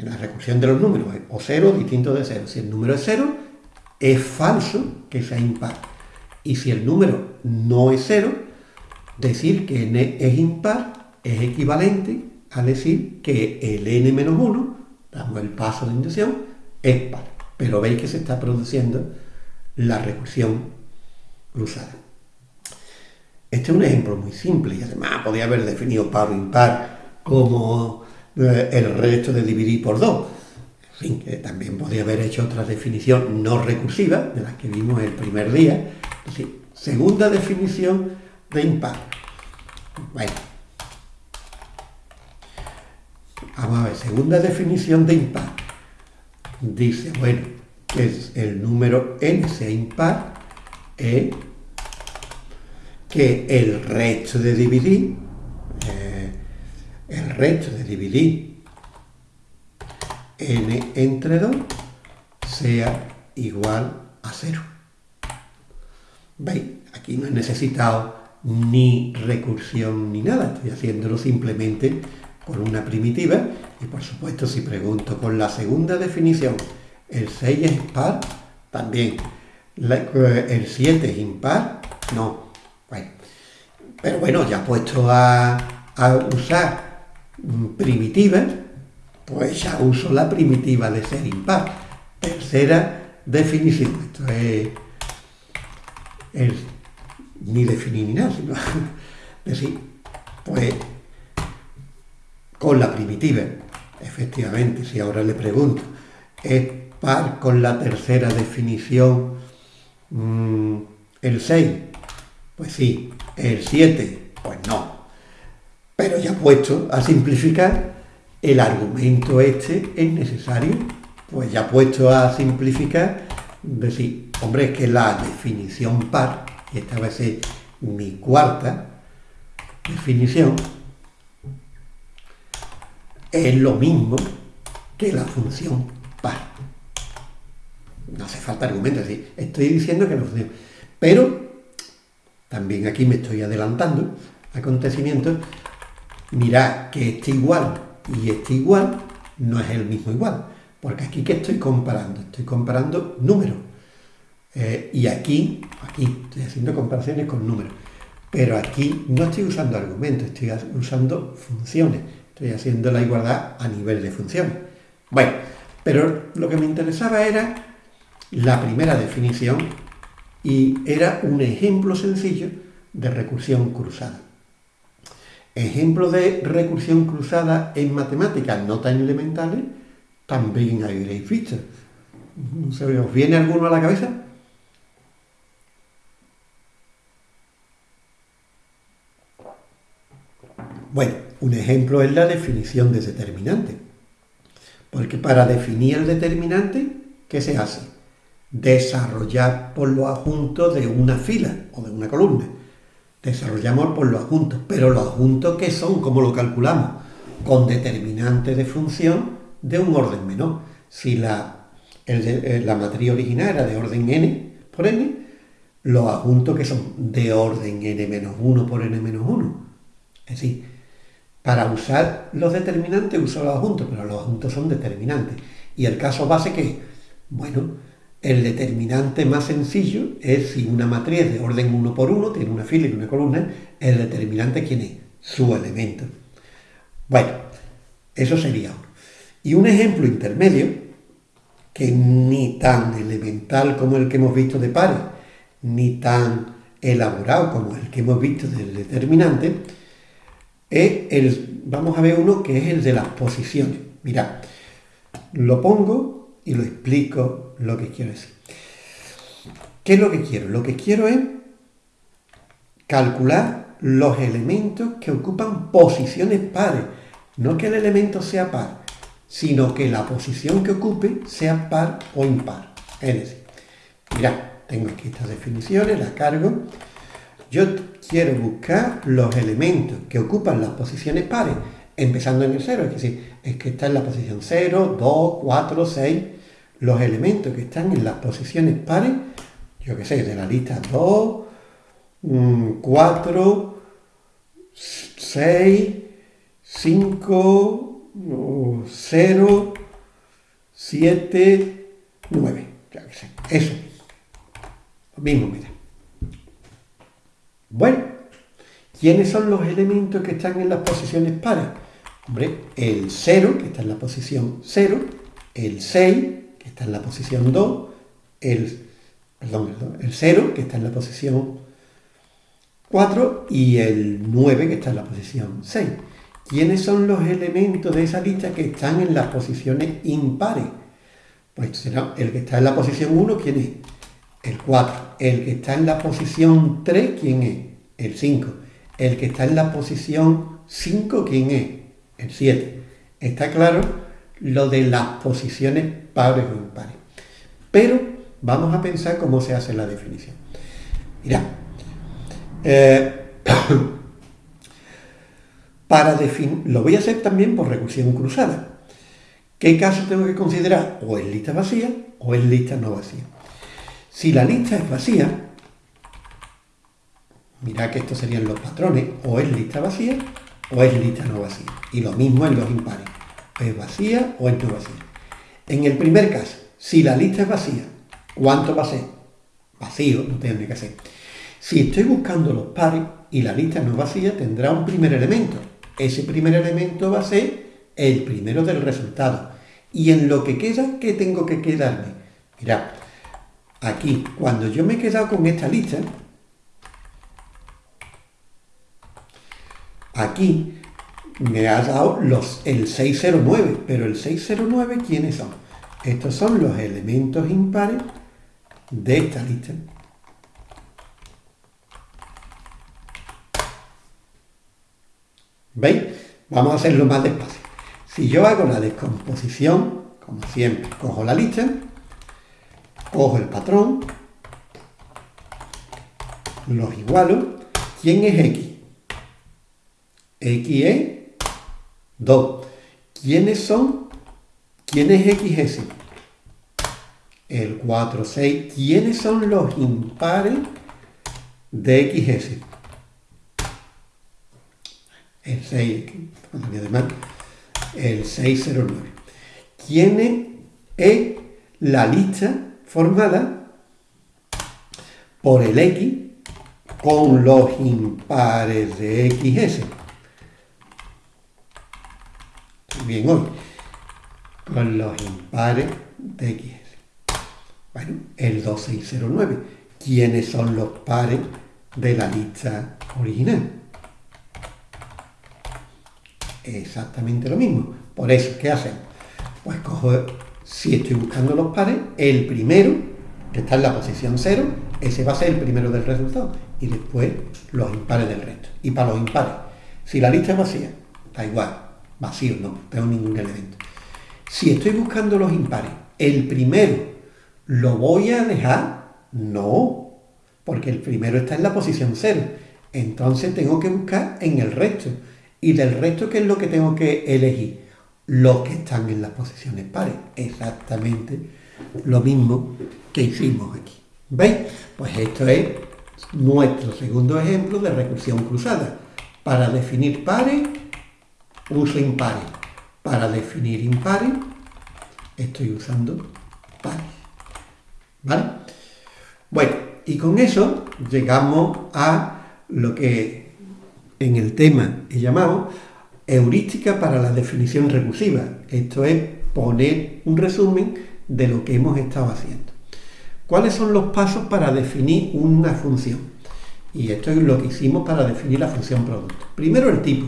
en la recursión de los números, o 0 distinto de 0. Si el número es 0, es falso que sea impar. Y si el número no es 0, decir que n es impar es equivalente a decir que el n menos 1, damos el paso de inducción, es par. Pero veis que se está produciendo la recursión cruzada. Este es un ejemplo muy simple y además podría haber definido par impar como eh, el resto de dividir por 2. En fin, que también podría haber hecho otra definición no recursiva, de las que vimos el primer día. segunda definición de impar. Bueno. Vamos a ver, segunda definición de impar. Dice, bueno, que es el número n sea impar, es que el resto de dividir el resto de dividir n entre 2 sea igual a 0. ¿Veis? Aquí no he necesitado ni recursión ni nada, estoy haciéndolo simplemente con una primitiva y por supuesto si pregunto con la segunda definición el 6 es par, también el 7 es impar, no. Pero bueno, ya puesto a, usar primitiva, pues ya uso la primitiva de ser impar. Tercera definición. Esto es, ni definir ni nada, sino [laughs] decir, pues con la primitiva. Efectivamente, si ahora le pregunto, ¿es par con la tercera definición mm, el 6? Pues sí. ¿El 7? Pues no. Pero ya puesto a simplificar, el argumento este es necesario. Pues ya puesto a simplificar, decir, hombre, es que la definición par, y esta va a ser mi cuarta definición, es lo mismo que la función par. No hace falta argumentos, estoy diciendo que la función... Pero también aquí me estoy adelantando acontecimientos. Mirad que este igual y este igual no es el mismo igual. Porque aquí que estoy comparando, estoy comparando números. Eh, y aquí, aquí estoy haciendo comparaciones con números. Pero aquí no estoy usando argumentos, estoy usando funciones. Estoy haciendo la igualdad a nivel de funciones. Bueno, pero lo que me interesaba era la primera definición y era un ejemplo sencillo de recursión cruzada. Ejemplo de recursión cruzada en matemáticas no tan elementales también habréis visto. ¿Os viene alguno a la cabeza? Bueno, un ejemplo es la definición de determinante. Porque para definir el determinante, ¿qué se hace? Desarrollar por los adjuntos de una fila o de una columna. Desarrollamos por los adjuntos, pero los adjuntos ¿qué son? ¿Cómo lo calculamos? Con determinante de función de un orden menor. Si la, eh, la matriz original era de orden n por n, los adjuntos que son de orden n menos 1 por n menos 1. Es decir, para usar los determinantes uso los adjuntos, pero los adjuntos son determinantes. Y el caso base que, bueno, el determinante más sencillo es si una matriz de orden 1 por 1 tiene una fila y una columna, el determinante quién es? Su elemento. Bueno, eso sería uno. Y un ejemplo intermedio, que ni tan elemental como el que hemos visto de pares, ni tan elaborado como el que hemos visto del determinante, es el, vamos a ver uno que es el de las posiciones. Mirad, lo pongo y lo explico lo que quiero decir. ¿Qué es lo que quiero? Lo que quiero es calcular los elementos que ocupan posiciones pares. No que el elemento sea par, sino que la posición que ocupe sea par o impar. Es decir, mirad, tengo aquí estas definiciones, las cargo. Yo quiero buscar los elementos que ocupan las posiciones pares, empezando en el 0, es decir, es que está en la posición 0, 2, 4, 6, los elementos que están en las posiciones pares, yo qué sé, de la lista 2, 4, 6, 5, 0, 7, 9, ya que sé, eso, lo mismo, mira. Bueno, ¿quiénes son los elementos que están en las posiciones pares? Hombre, el 0, que está en la posición 0, el 6, que está en la posición 2, el, perdón, el 0, que está en la posición 4, y el 9, que está en la posición 6. ¿Quiénes son los elementos de esa lista que están en las posiciones impares? Pues será el que está en la posición 1, ¿quién es? El 4. El que está en la posición 3, ¿quién es? El 5. El que está en la posición 5, ¿quién es? El 7. Está claro lo de las posiciones pares o impares. Pero vamos a pensar cómo se hace la definición. Mira, eh, [coughs] para definir, lo voy a hacer también por recursión cruzada. ¿Qué caso tengo que considerar? O es lista vacía o es lista no vacía. Si la lista es vacía, mira que estos serían los patrones, o es lista vacía o es lista no vacía. Y lo mismo en los impares, es vacía o es no vacía. En el primer caso, si la lista es vacía, ¿cuánto va a ser? Vacío, no tengo ni que hacer. Si estoy buscando los pares y la lista no es vacía, tendrá un primer elemento. Ese primer elemento va a ser el primero del resultado. Y en lo que queda, ¿qué tengo que quedarme? Mirad, aquí, cuando yo me he quedado con esta lista, aquí, me ha dado los, el 609, pero el 609 ¿quiénes son? Estos son los elementos impares de esta lista. ¿Veis? Vamos a hacerlo más despacio. Si yo hago la descomposición, como siempre, cojo la lista, cojo el patrón, los igualo. ¿Quién es X? X es 2. ¿Quiénes son? ¿Quién es XS? El 4, 6. ¿Quiénes son los impares de XS? El 6, además, el 609. ¿Quién es la lista formada por el X con los impares de XS? Bien hoy, con los impares de XS. Bueno, el 2609. ¿Quiénes son los pares de la lista original? exactamente lo mismo. Por eso, ¿qué hacemos? Pues cojo, si estoy buscando los pares, el primero, que está en la posición 0, ese va a ser el primero del resultado. Y después los impares del resto. Y para los impares, si la lista es vacía, da igual, vacío, no, tengo ningún elemento. Si estoy buscando los impares, el primero, ¿lo voy a dejar? No, porque el primero está en la posición 0. Entonces tengo que buscar en el resto. Y del resto, ¿qué es lo que tengo que elegir? Los que están en las posiciones pares. Exactamente lo mismo que hicimos aquí. ¿Veis? Pues esto es nuestro segundo ejemplo de recursión cruzada. Para definir pares, uso impares. Para definir impares, estoy usando pares. ¿Vale? Bueno, y con eso llegamos a lo que en el tema he llamado heurística para la definición recursiva. Esto es poner un resumen de lo que hemos estado haciendo. ¿Cuáles son los pasos para definir una función? Y esto es lo que hicimos para definir la función producto. Primero el tipo.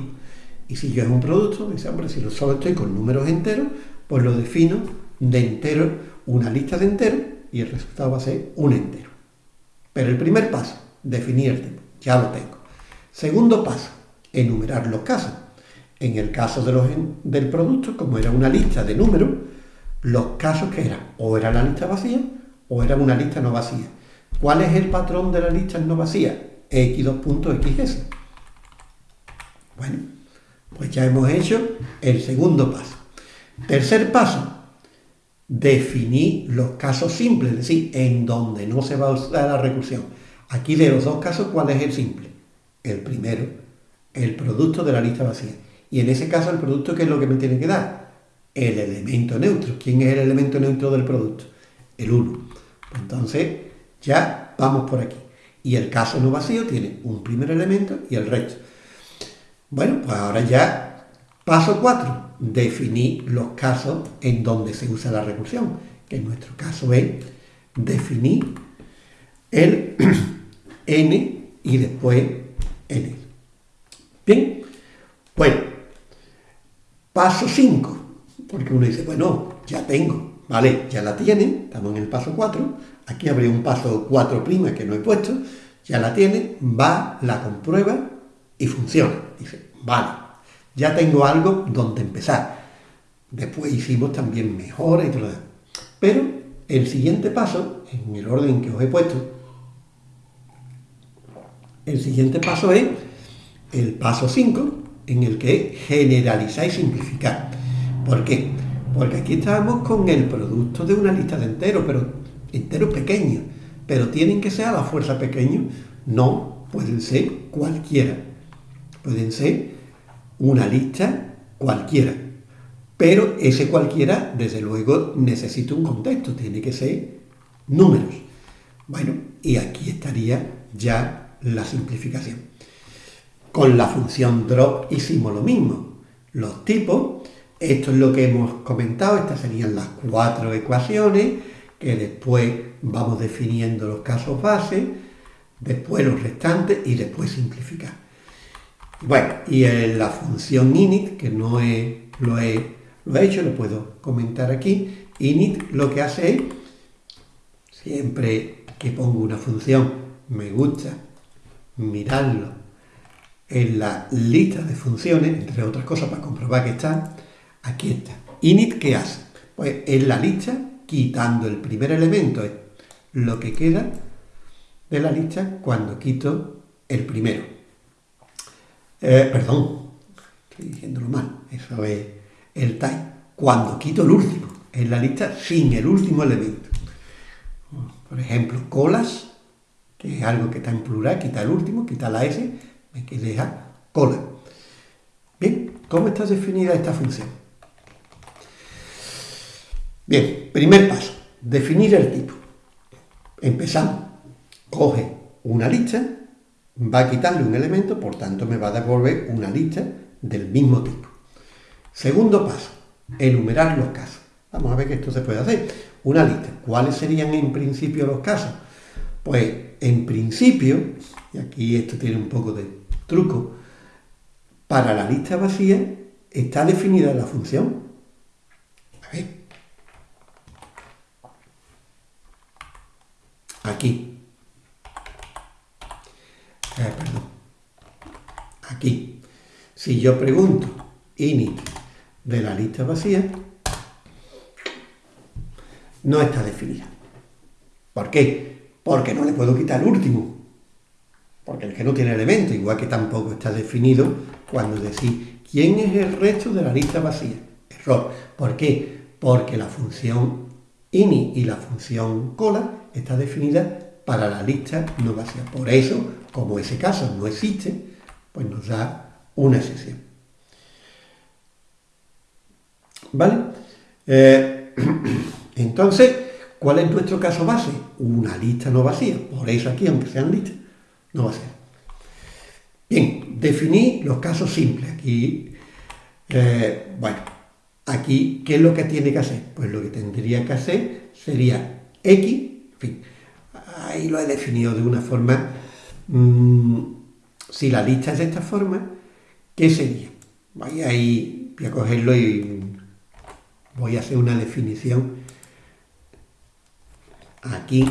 Y si yo es un producto, dice, hombre, si solo estoy con números enteros, pues lo defino de entero, una lista de enteros, y el resultado va a ser un entero. Pero el primer paso, definir el ya lo tengo. Segundo paso, enumerar los casos. En el caso de los, del producto, como era una lista de números, los casos que eran, o era la lista vacía, o era una lista no vacía. ¿Cuál es el patrón de la lista no vacía? x2.xs. Bueno, pues ya hemos hecho el segundo paso. Tercer paso, definir los casos simples, es decir, en donde no se va a usar la recursión. Aquí de los dos casos, ¿cuál es el simple? el primero, el producto de la lista vacía. Y en ese caso, el producto, ¿qué es lo que me tiene que dar? El elemento neutro. ¿Quién es el elemento neutro del producto? El 1. Pues entonces, ya vamos por aquí. Y el caso no vacío tiene un primer elemento y el resto. Bueno, pues ahora ya, paso 4, definir los casos en donde se usa la recursión, que en nuestro caso es definir el [clears throat] n y después Bien, bueno, paso 5, porque uno dice, bueno, ya tengo, ¿vale? Ya la tiene, estamos en el paso 4, aquí habría un paso 4' que no he puesto, ya la tiene, va, la comprueba y funciona. Dice, vale, ya tengo algo donde empezar. Después hicimos también mejora y todo lo Pero el siguiente paso, en el orden que os he puesto, el siguiente paso es el paso 5, en el que generalizar y simplificar. ¿Por qué? Porque aquí estamos con el producto de una lista de enteros, pero enteros pequeños. Pero tienen que ser a la fuerza pequeños, no pueden ser cualquiera. Pueden ser una lista cualquiera. Pero ese cualquiera, desde luego, necesita un contexto, tiene que ser números. Bueno, y aquí estaría ya la simplificación. Con la función drop hicimos lo mismo. Los tipos, esto es lo que hemos comentado, estas serían las cuatro ecuaciones, que después vamos definiendo los casos base, después los restantes y después simplificar. Bueno, y en la función init, que no he, lo, he, lo he hecho, lo puedo comentar aquí, init lo que hace es, siempre que pongo una función, me gusta mirarlo en la lista de funciones, entre otras cosas para comprobar que está, aquí está. Init, ¿qué hace? Pues en la lista, quitando el primer elemento, es lo que queda de la lista cuando quito el primero. Eh, perdón, estoy diciéndolo mal, eso es el type. Cuando quito el último, en la lista sin el último elemento. Por ejemplo, colas, que es algo que está en plural, quita el último, quita la S, me queda cola. Bien, ¿cómo está definida esta función? Bien, primer paso, definir el tipo. Empezamos. Coge una lista, va a quitarle un elemento, por tanto me va a devolver una lista del mismo tipo. Segundo paso, enumerar los casos. Vamos a ver que esto se puede hacer. Una lista. ¿Cuáles serían en principio los casos? Pues en principio, y aquí esto tiene un poco de truco, para la lista vacía está definida la función. A ver. Aquí. Eh, perdón. Aquí. Si yo pregunto init de la lista vacía, no está definida. ¿Por qué? Porque no le puedo quitar último. Porque el que no tiene elemento, igual que tampoco está definido cuando decís quién es el resto de la lista vacía. Error. ¿Por qué? Porque la función ini y la función cola está definida para la lista no vacía. Por eso, como ese caso no existe, pues nos da una excepción. ¿Vale? Eh, [clears throat] entonces, ¿cuál es nuestro caso base? Una lista no vacía. Por eso aquí, aunque sean listas, no va a ser. Bien, definí los casos simples. Aquí, eh, bueno, aquí, ¿qué es lo que tiene que hacer? Pues lo que tendría que hacer sería X, en fin, ahí lo he definido de una forma, mm, si la lista es de esta forma, ¿qué sería? Voy a voy a cogerlo y voy a hacer una definición aquí,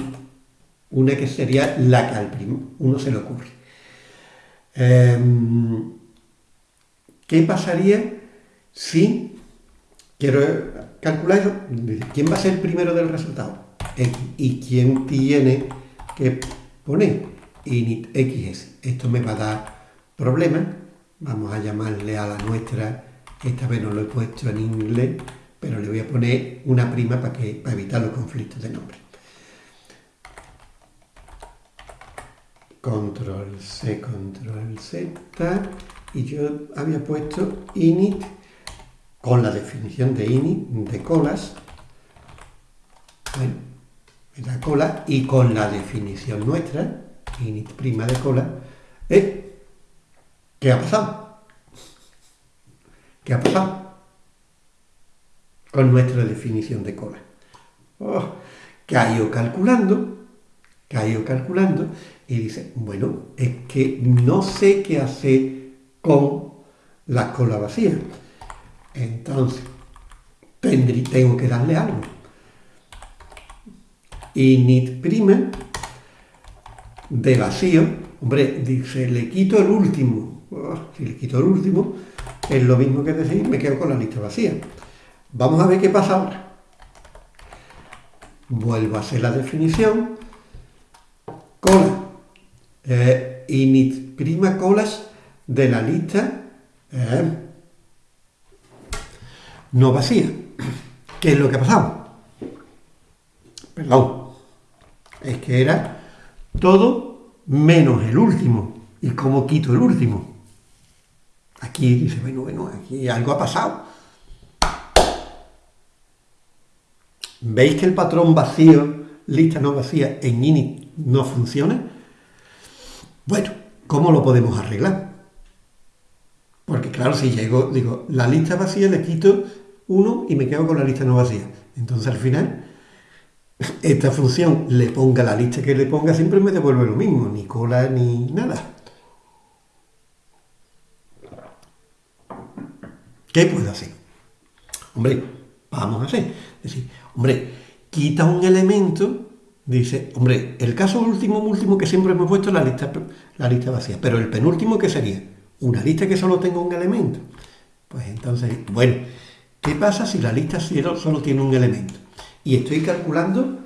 una que sería la que al uno se le ocurre. Em, ¿Qué pasaría si quiero calcular quién va a ser primero del resultado? ¿Y quién tiene que poner? Init xs. Esto me va a dar problemas. Vamos a llamarle a la nuestra, esta vez no lo he puesto en inglés, pero le voy a poner una prima para, que, para evitar los conflictos de nombre. Control C, Control Z, y yo había puesto init con la definición de init de colas, bueno, la cola, y con la definición nuestra, init prima de cola, ¿eh? ¿qué ha pasado? ¿Qué ha pasado? con nuestra definición de cola. Oh, que ha ido calculando, que ha ido calculando, y dice, bueno, es que no sé qué hacer con la cola vacía. Entonces, tengo que darle algo. Init prima de vacío, hombre, dice, le quito el último. Oh, si le quito el último, es lo mismo que decir, me quedo con la lista vacía. Vamos a ver qué pasa ahora. Vuelvo a hacer la definición. Cola. Eh, init prima colas de la lista eh, no vacía. ¿Qué es lo que ha pasado? Perdón. Es que era todo menos el último. ¿Y cómo quito el último? Aquí dice, bueno, bueno, aquí algo ha pasado. ¿Veis que el patrón vacío, lista no vacía, en init no funciona? Bueno, ¿cómo lo podemos arreglar? Porque claro, si llego, digo, la lista vacía le quito uno y me quedo con la lista no vacía. Entonces al final, esta función le ponga la lista que le ponga, siempre me devuelve lo mismo, ni cola ni nada. ¿Qué puedo hacer? Hombre, vamos a hacer. Es decir, hombre, quita un elemento, dice, hombre, el caso último, último que siempre hemos puesto la lista, la lista vacía, pero el penúltimo, ¿qué sería? Una lista que solo tenga un elemento. Pues entonces, bueno, ¿qué pasa si la lista solo tiene un elemento? Y estoy calculando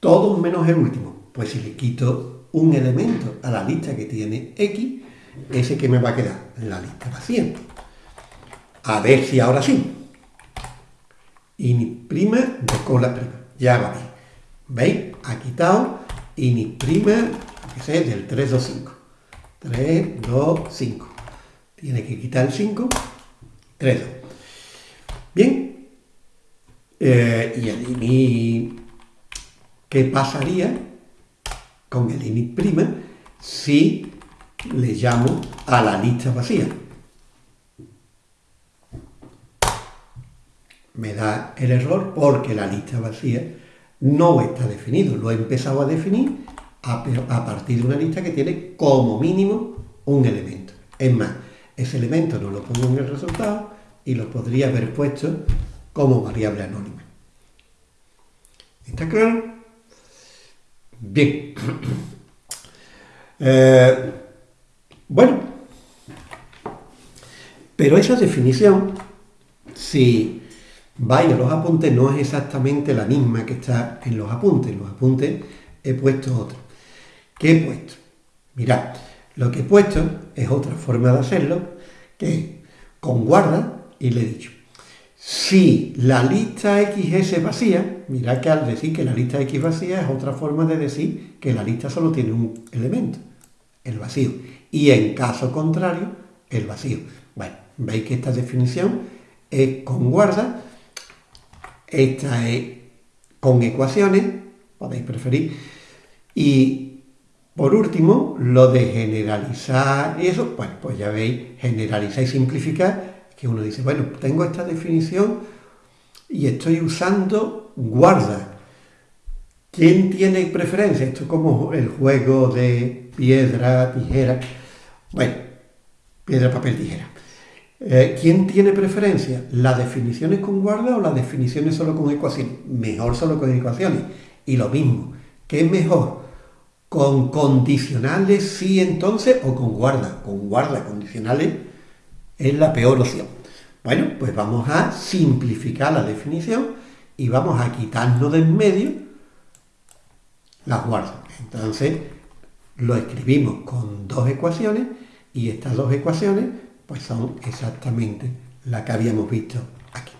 todo menos el último. Pues si le quito un elemento a la lista que tiene X, ese que me va a quedar en la lista vacía. A ver si ahora sí. Ini prima de cola prima. Ya va bien. ¿Veis? Ha quitado ini prima, que sé, del 3, 2, 5. 3, 2, 5. Tiene que quitar el 5. 3, 2. Bien. Eh, y el ini, ¿qué pasaría con el ini prima si le llamo a la lista vacía. Me da el error porque la lista vacía no está definido. Lo he empezado a definir a, partir de una lista que tiene como mínimo un elemento. Es más, ese elemento no lo pongo en el resultado y lo podría haber puesto como variable anónima. ¿Está claro? Bien. [coughs] Eh, bueno, pero esa definición, si vais a los apuntes, no es exactamente la misma que está en los apuntes. En los apuntes he puesto otra. ¿Qué he puesto? Mirad, lo que he puesto es otra forma de hacerlo, que con guarda, y le he dicho, si la lista X es vacía, mirad que al decir que la lista X vacía es otra forma de decir que la lista solo tiene un elemento, el vacío y en caso contrario, el vacío. Bueno, veis que esta definición es con guarda, esta es con ecuaciones, podéis preferir, y por último, lo de generalizar y eso, pues ya veis, generalizar y simplificar, que uno dice, bueno, tengo esta definición y estoy usando guarda. ¿Quién tiene preferencia? Esto es como el juego de piedra, tijera. Bueno, piedra, papel, tijera. Eh, ¿Quién tiene preferencia? ¿Las definiciones con guarda o las definiciones solo con ecuaciones? Mejor solo con ecuaciones. Y lo mismo, ¿qué es mejor? ¿Con condicionales sí entonces o con guarda? Con guarda, condicionales es la peor opción. Bueno, pues vamos a simplificar la definición y vamos a quitarnos de en medio las guardas. Entonces, lo escribimos con dos ecuaciones y estas dos ecuaciones pues son exactamente las que habíamos visto aquí.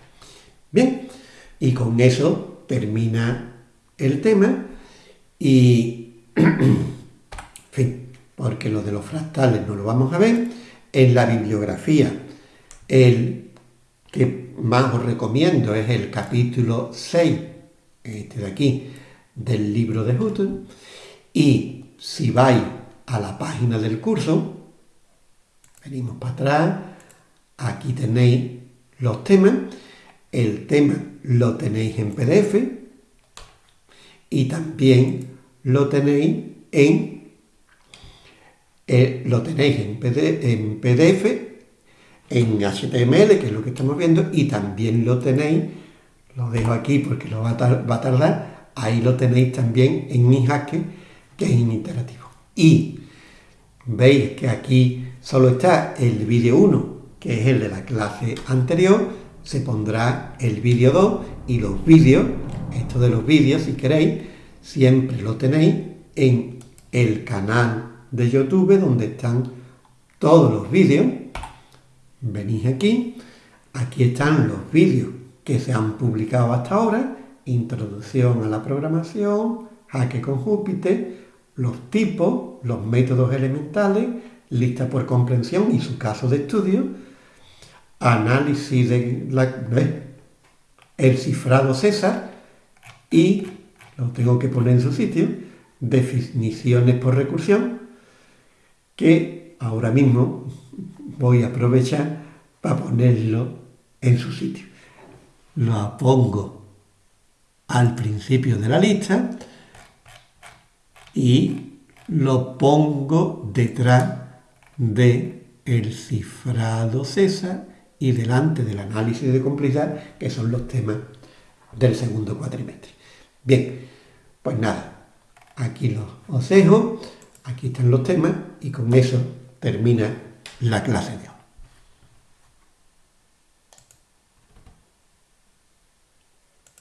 Bien, y con eso termina el tema y, [clears throat] en fin, porque lo de los fractales no lo vamos a ver. En la bibliografía, el que más os recomiendo es el capítulo 6, este de aquí, del libro de Hutton, y si vais a la página del curso, venimos para atrás, aquí tenéis los temas, el tema lo tenéis en PDF y también lo tenéis en eh, lo tenéis en PDF, en HTML, que es lo que estamos viendo, y también lo tenéis, lo dejo aquí porque lo va a, tardar, ahí lo tenéis también en hacker que es interactivo. Y veis que aquí solo está el vídeo 1, que es el de la clase anterior, se pondrá el vídeo 2 y los vídeos, esto de los vídeos si queréis, siempre lo tenéis en el canal de YouTube donde están todos los vídeos. Venís aquí, aquí están los vídeos que se han publicado hasta ahora, introducción a la programación, jaque con Júpiter, los tipos, los métodos elementales, lista por comprensión y su caso de estudio, análisis de la, el cifrado César y, lo tengo que poner en su sitio, definiciones por recursión, que ahora mismo voy a aprovechar para ponerlo en su sitio. Lo pongo al principio de la lista y lo pongo detrás de el cifrado César y delante del análisis de complejidad, que son los temas del segundo cuatrimestre. Bien, pues nada, aquí los os aquí están los temas y con eso termina la clase de hoy.